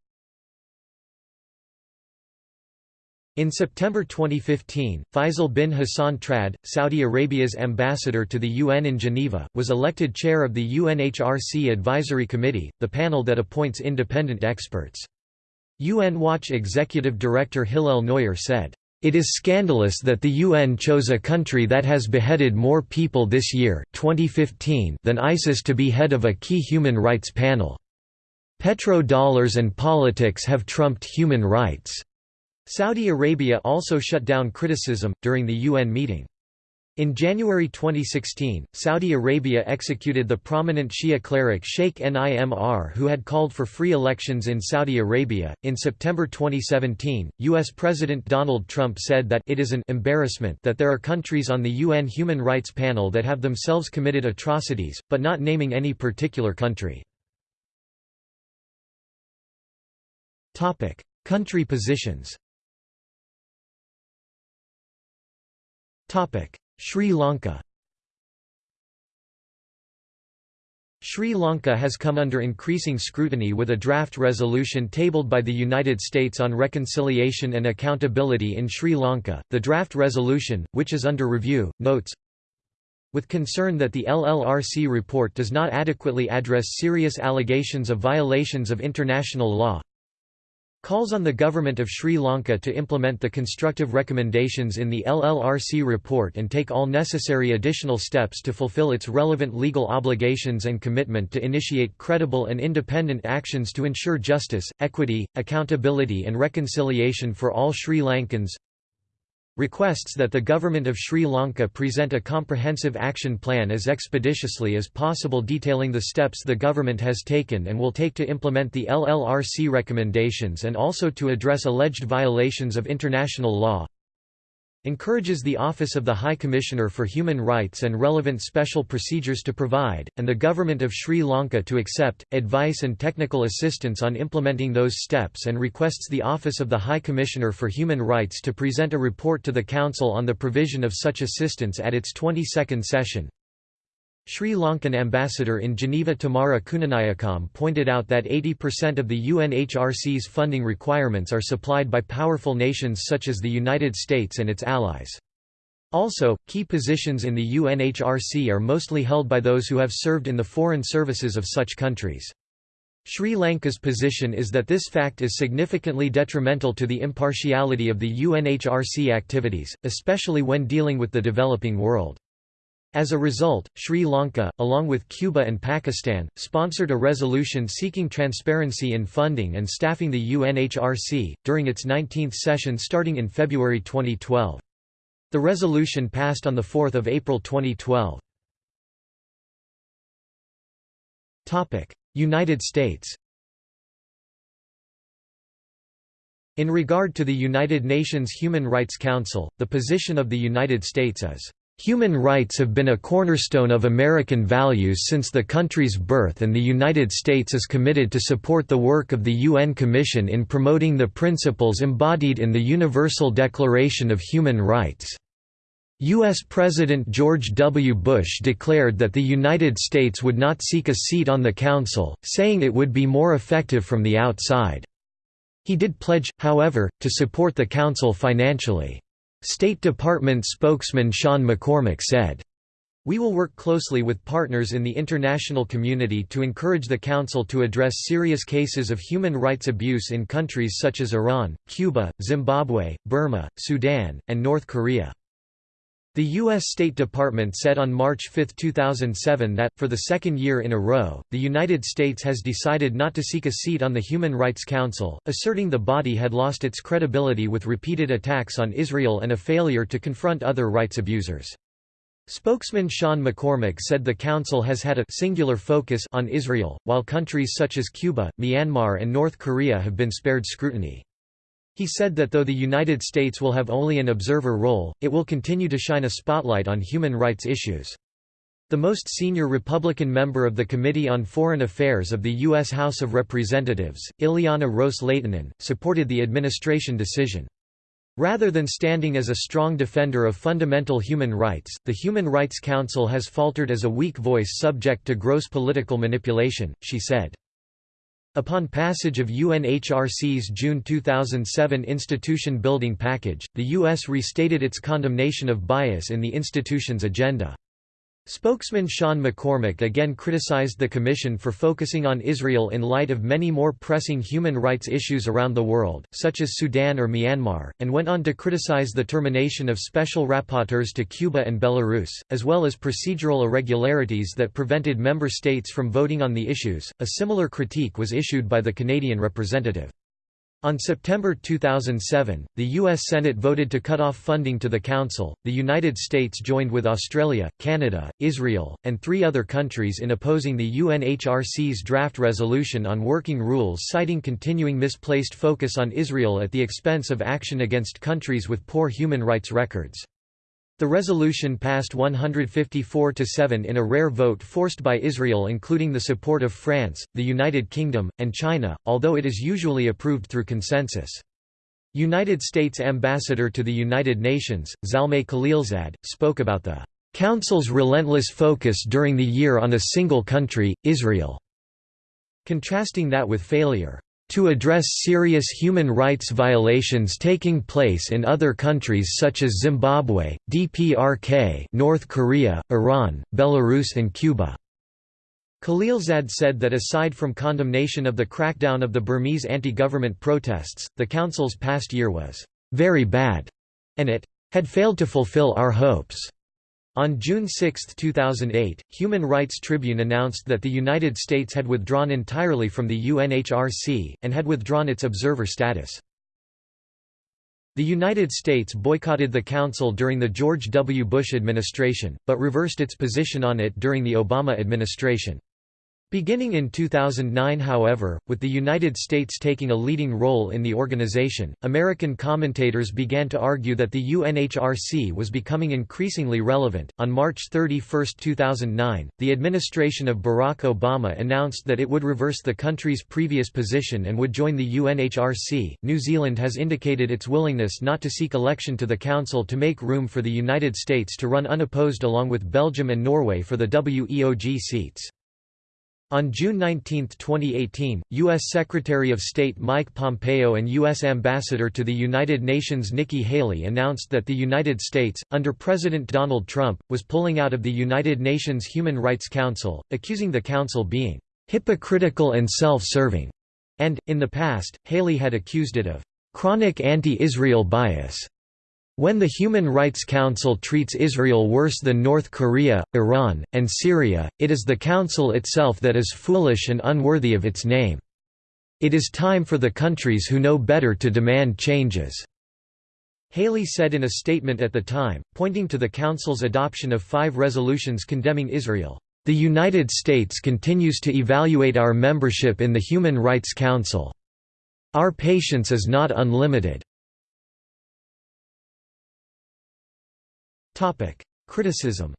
In September 2015, Faisal bin Hassan Trad, Saudi Arabia's ambassador to the UN in Geneva, was elected chair of the UNHRC Advisory Committee, the panel that appoints independent experts. UN Watch Executive Director Hillel Neuer said, "...it is scandalous that the UN chose a country that has beheaded more people this year 2015 than ISIS to be head of a key human rights panel." Petrodollars and politics have trumped human rights. Saudi Arabia also shut down criticism, during the UN meeting. In January 2016, Saudi Arabia executed the prominent Shia cleric Sheikh Nimr who had called for free elections in Saudi Arabia. In September 2017, US President Donald Trump said that it is an embarrassment that there are countries on the UN Human Rights Panel that have themselves committed atrocities, but not naming any particular country. Topic: Country positions. Topic: Sri Lanka Sri Lanka has come under increasing scrutiny with a draft resolution tabled by the United States on reconciliation and accountability in Sri Lanka. The draft resolution, which is under review, notes with concern that the LLRC report does not adequately address serious allegations of violations of international law, calls on the government of Sri Lanka to implement the constructive recommendations in the LLRC report and take all necessary additional steps to fulfill its relevant legal obligations and commitment to initiate credible and independent actions to ensure justice, equity, accountability and reconciliation for all Sri Lankans requests that the government of Sri Lanka present a comprehensive action plan as expeditiously as possible detailing the steps the government has taken and will take to implement the LLRC recommendations and also to address alleged violations of international law encourages the Office of the High Commissioner for Human Rights and relevant special procedures to provide, and the Government of Sri Lanka to accept, advice and technical assistance on implementing those steps and requests the Office of the High Commissioner for Human Rights to present a report to the Council on the provision of such assistance at its 22nd session. Sri Lankan ambassador in Geneva Tamara Kunanayakam pointed out that 80% of the UNHRC's funding requirements are supplied by powerful nations such as the United States and its allies. Also, key positions in the UNHRC are mostly held by those who have served in the foreign services of such countries. Sri Lanka's position is that this fact is significantly detrimental to the impartiality of the UNHRC activities, especially when dealing with the developing world. As a result, Sri Lanka, along with Cuba and Pakistan, sponsored a resolution seeking transparency in funding and staffing the UNHRC, during its 19th session starting in February 2012. The resolution passed on 4 April 2012. United States In regard to the United Nations Human Rights Council, the position of the United States is Human rights have been a cornerstone of American values since the country's birth and the United States is committed to support the work of the UN Commission in promoting the principles embodied in the Universal Declaration of Human Rights. U.S. President George W. Bush declared that the United States would not seek a seat on the Council, saying it would be more effective from the outside. He did pledge, however, to support the Council financially. State Department spokesman Sean McCormack said, we will work closely with partners in the international community to encourage the Council to address serious cases of human rights abuse in countries such as Iran, Cuba, Zimbabwe, Burma, Sudan, and North Korea. The U.S. State Department said on March 5, 2007 that, for the second year in a row, the United States has decided not to seek a seat on the Human Rights Council, asserting the body had lost its credibility with repeated attacks on Israel and a failure to confront other rights abusers. Spokesman Sean McCormack said the Council has had a singular focus on Israel, while countries such as Cuba, Myanmar and North Korea have been spared scrutiny. He said that though the United States will have only an observer role, it will continue to shine a spotlight on human rights issues. The most senior Republican member of the Committee on Foreign Affairs of the U.S. House of Representatives, Ileana Ros-Lehtinen, supported the administration decision. Rather than standing as a strong defender of fundamental human rights, the Human Rights Council has faltered as a weak voice subject to gross political manipulation, she said. Upon passage of UNHRC's June 2007 institution building package, the U.S. restated its condemnation of bias in the institution's agenda. Spokesman Sean McCormack again criticized the Commission for focusing on Israel in light of many more pressing human rights issues around the world, such as Sudan or Myanmar, and went on to criticize the termination of special rapporteurs to Cuba and Belarus, as well as procedural irregularities that prevented member states from voting on the issues. A similar critique was issued by the Canadian representative. On September 2007, the U.S. Senate voted to cut off funding to the Council. The United States joined with Australia, Canada, Israel, and three other countries in opposing the UNHRC's draft resolution on working rules, citing continuing misplaced focus on Israel at the expense of action against countries with poor human rights records. The resolution passed 154 to 7 in a rare vote forced by Israel including the support of France, the United Kingdom, and China, although it is usually approved through consensus. United States Ambassador to the United Nations, Zalmay Khalilzad, spoke about the Council's relentless focus during the year on a single country, Israel, contrasting that with failure to address serious human rights violations taking place in other countries such as Zimbabwe, DPRK North Korea, Iran, Belarus and Cuba. Khalilzad said that aside from condemnation of the crackdown of the Burmese anti-government protests, the Council's past year was «very bad» and it «had failed to fulfill our hopes». On June 6, 2008, Human Rights Tribune announced that the United States had withdrawn entirely from the UNHRC, and had withdrawn its observer status. The United States boycotted the Council during the George W. Bush administration, but reversed its position on it during the Obama administration. Beginning in 2009 however, with the United States taking a leading role in the organization, American commentators began to argue that the UNHRC was becoming increasingly relevant. On March 31, 2009, the administration of Barack Obama announced that it would reverse the country's previous position and would join the UNHRC. New Zealand has indicated its willingness not to seek election to the Council to make room for the United States to run unopposed along with Belgium and Norway for the WEOG seats. On June 19, 2018, U.S. Secretary of State Mike Pompeo and U.S. Ambassador to the United Nations Nikki Haley announced that the United States, under President Donald Trump, was pulling out of the United Nations Human Rights Council, accusing the Council being hypocritical and self-serving, and, in the past, Haley had accused it of chronic anti-Israel bias. When the Human Rights Council treats Israel worse than North Korea, Iran, and Syria, it is the Council itself that is foolish and unworthy of its name. It is time for the countries who know better to demand changes." Haley said in a statement at the time, pointing to the Council's adoption of five resolutions condemning Israel. The United States continues to evaluate our membership in the Human Rights Council. Our patience is not unlimited. Criticism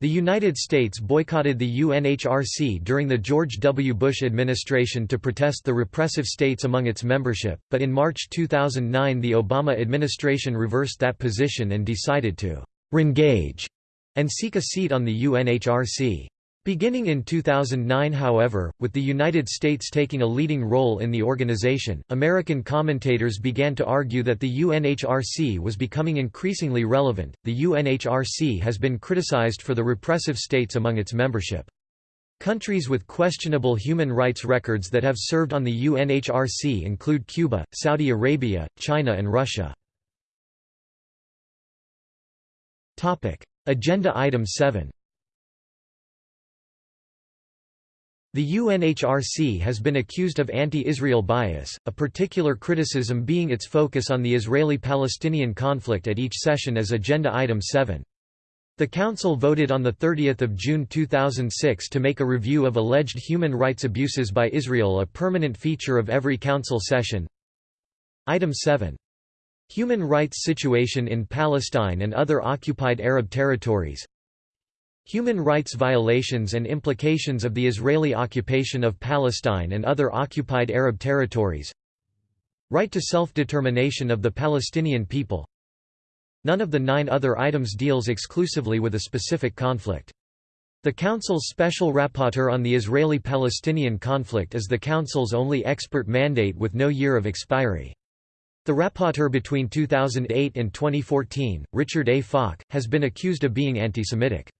The United States boycotted the UNHRC during the George W. Bush administration to protest the repressive states among its membership, but in March 2009 the Obama administration reversed that position and decided to «rengage» and seek a seat on the UNHRC. Beginning in 2009 however, with the United States taking a leading role in the organization, American commentators began to argue that the UNHRC was becoming increasingly relevant. The UNHRC has been criticized for the repressive states among its membership. Countries with questionable human rights records that have served on the UNHRC include Cuba, Saudi Arabia, China and Russia. Agenda Item 7 The UNHRC has been accused of anti-Israel bias, a particular criticism being its focus on the Israeli-Palestinian conflict at each session as Agenda Item 7. The Council voted on 30 June 2006 to make a review of alleged human rights abuses by Israel a permanent feature of every Council session. Item 7. Human rights situation in Palestine and other occupied Arab territories Human rights violations and implications of the Israeli occupation of Palestine and other occupied Arab territories Right to self-determination of the Palestinian people None of the nine other items deals exclusively with a specific conflict. The Council's Special Rapporteur on the Israeli-Palestinian conflict is the Council's only expert mandate with no year of expiry. The rapporteur between 2008 and 2014, Richard A. Falk, has been accused of being anti-Semitic.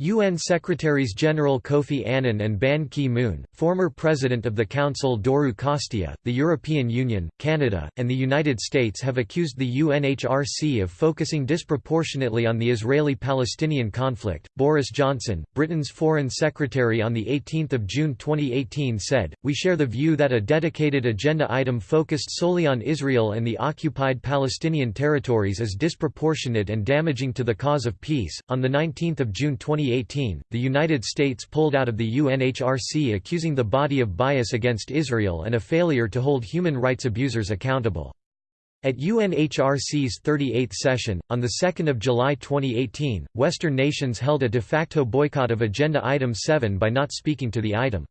UN Secretaries-General Kofi Annan and Ban Ki-moon, former President of the Council Doru Costea, the European Union, Canada, and the United States have accused the UNHRC of focusing disproportionately on the Israeli-Palestinian conflict. Boris Johnson, Britain's Foreign Secretary on 18 June 2018 said, We share the view that a dedicated agenda item focused solely on Israel and the occupied Palestinian territories is disproportionate and damaging to the cause of peace. On 19 June 2018, 2018, the United States pulled out of the UNHRC accusing the body of bias against Israel and a failure to hold human rights abusers accountable. At UNHRC's 38th session, on 2 July 2018, Western nations held a de facto boycott of Agenda Item 7 by not speaking to the item.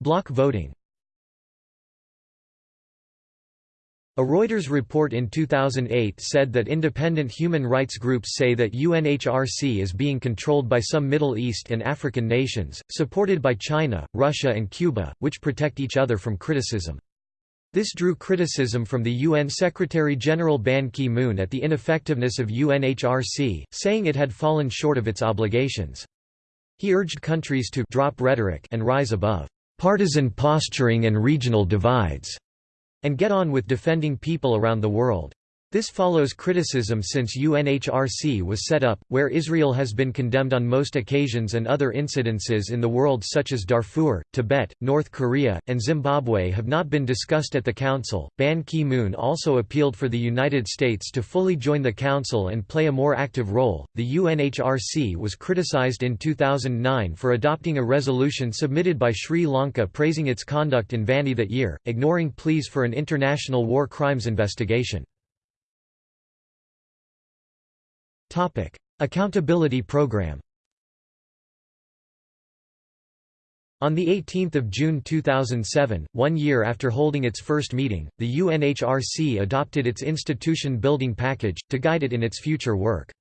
Block voting A Reuters report in 2008 said that independent human rights groups say that UNHRC is being controlled by some Middle East and African nations, supported by China, Russia and Cuba, which protect each other from criticism. This drew criticism from the UN Secretary-General Ban Ki-moon at the ineffectiveness of UNHRC, saying it had fallen short of its obligations. He urged countries to drop rhetoric and rise above partisan posturing and regional divides and get on with defending people around the world. This follows criticism since UNHRC was set up, where Israel has been condemned on most occasions and other incidences in the world such as Darfur, Tibet, North Korea, and Zimbabwe have not been discussed at the Council. Ban Ki moon also appealed for the United States to fully join the Council and play a more active role. The UNHRC was criticized in 2009 for adopting a resolution submitted by Sri Lanka praising its conduct in Vanni that year, ignoring pleas for an international war crimes investigation. Topic: Accountability Program. On 18 June 2007, one year after holding its first meeting, the UNHRC adopted its institution building package, to guide it in its future work.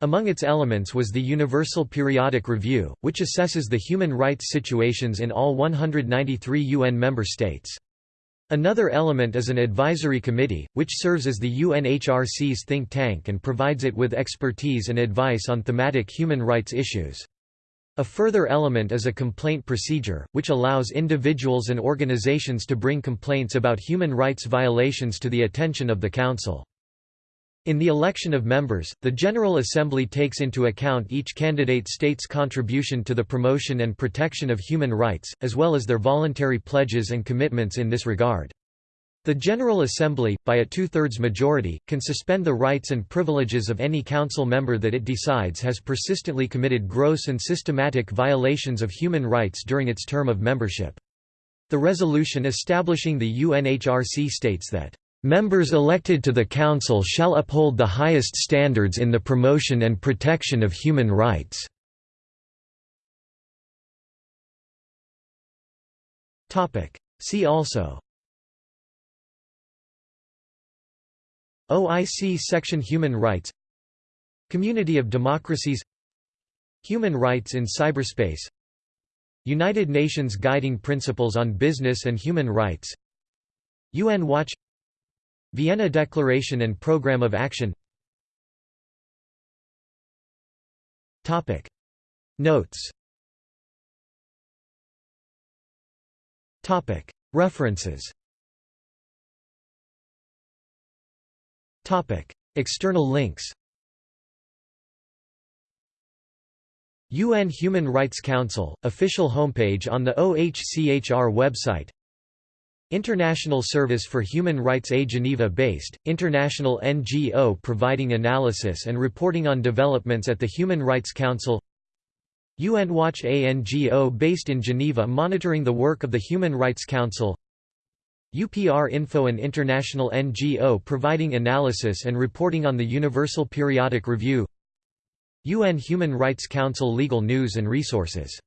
Among its elements was the Universal Periodic Review, which assesses the human rights situations in all 193 UN member states. Another element is an advisory committee, which serves as the UNHRC's think tank and provides it with expertise and advice on thematic human rights issues. A further element is a complaint procedure, which allows individuals and organizations to bring complaints about human rights violations to the attention of the Council. In the election of members, the General Assembly takes into account each candidate state's contribution to the promotion and protection of human rights, as well as their voluntary pledges and commitments in this regard. The General Assembly, by a two-thirds majority, can suspend the rights and privileges of any council member that it decides has persistently committed gross and systematic violations of human rights during its term of membership. The resolution establishing the UNHRC states that Members elected to the Council shall uphold the highest standards in the promotion and protection of human rights. See also. OIC Section Human Rights. Community of Democracies. Human rights in cyberspace. United Nations Guiding Principles on Business and Human Rights. UN Watch Vienna Declaration and Programme of Action. Notes. References. External links. UN Human Rights Council, official homepage on the OHCHR website International Service for Human Rights A Geneva-based, international NGO providing analysis and reporting on developments at the Human Rights Council. UN Watch A NGO based in Geneva monitoring the work of the Human Rights Council. UPR Info an international NGO providing analysis and reporting on the Universal Periodic Review. UN Human Rights Council Legal News and Resources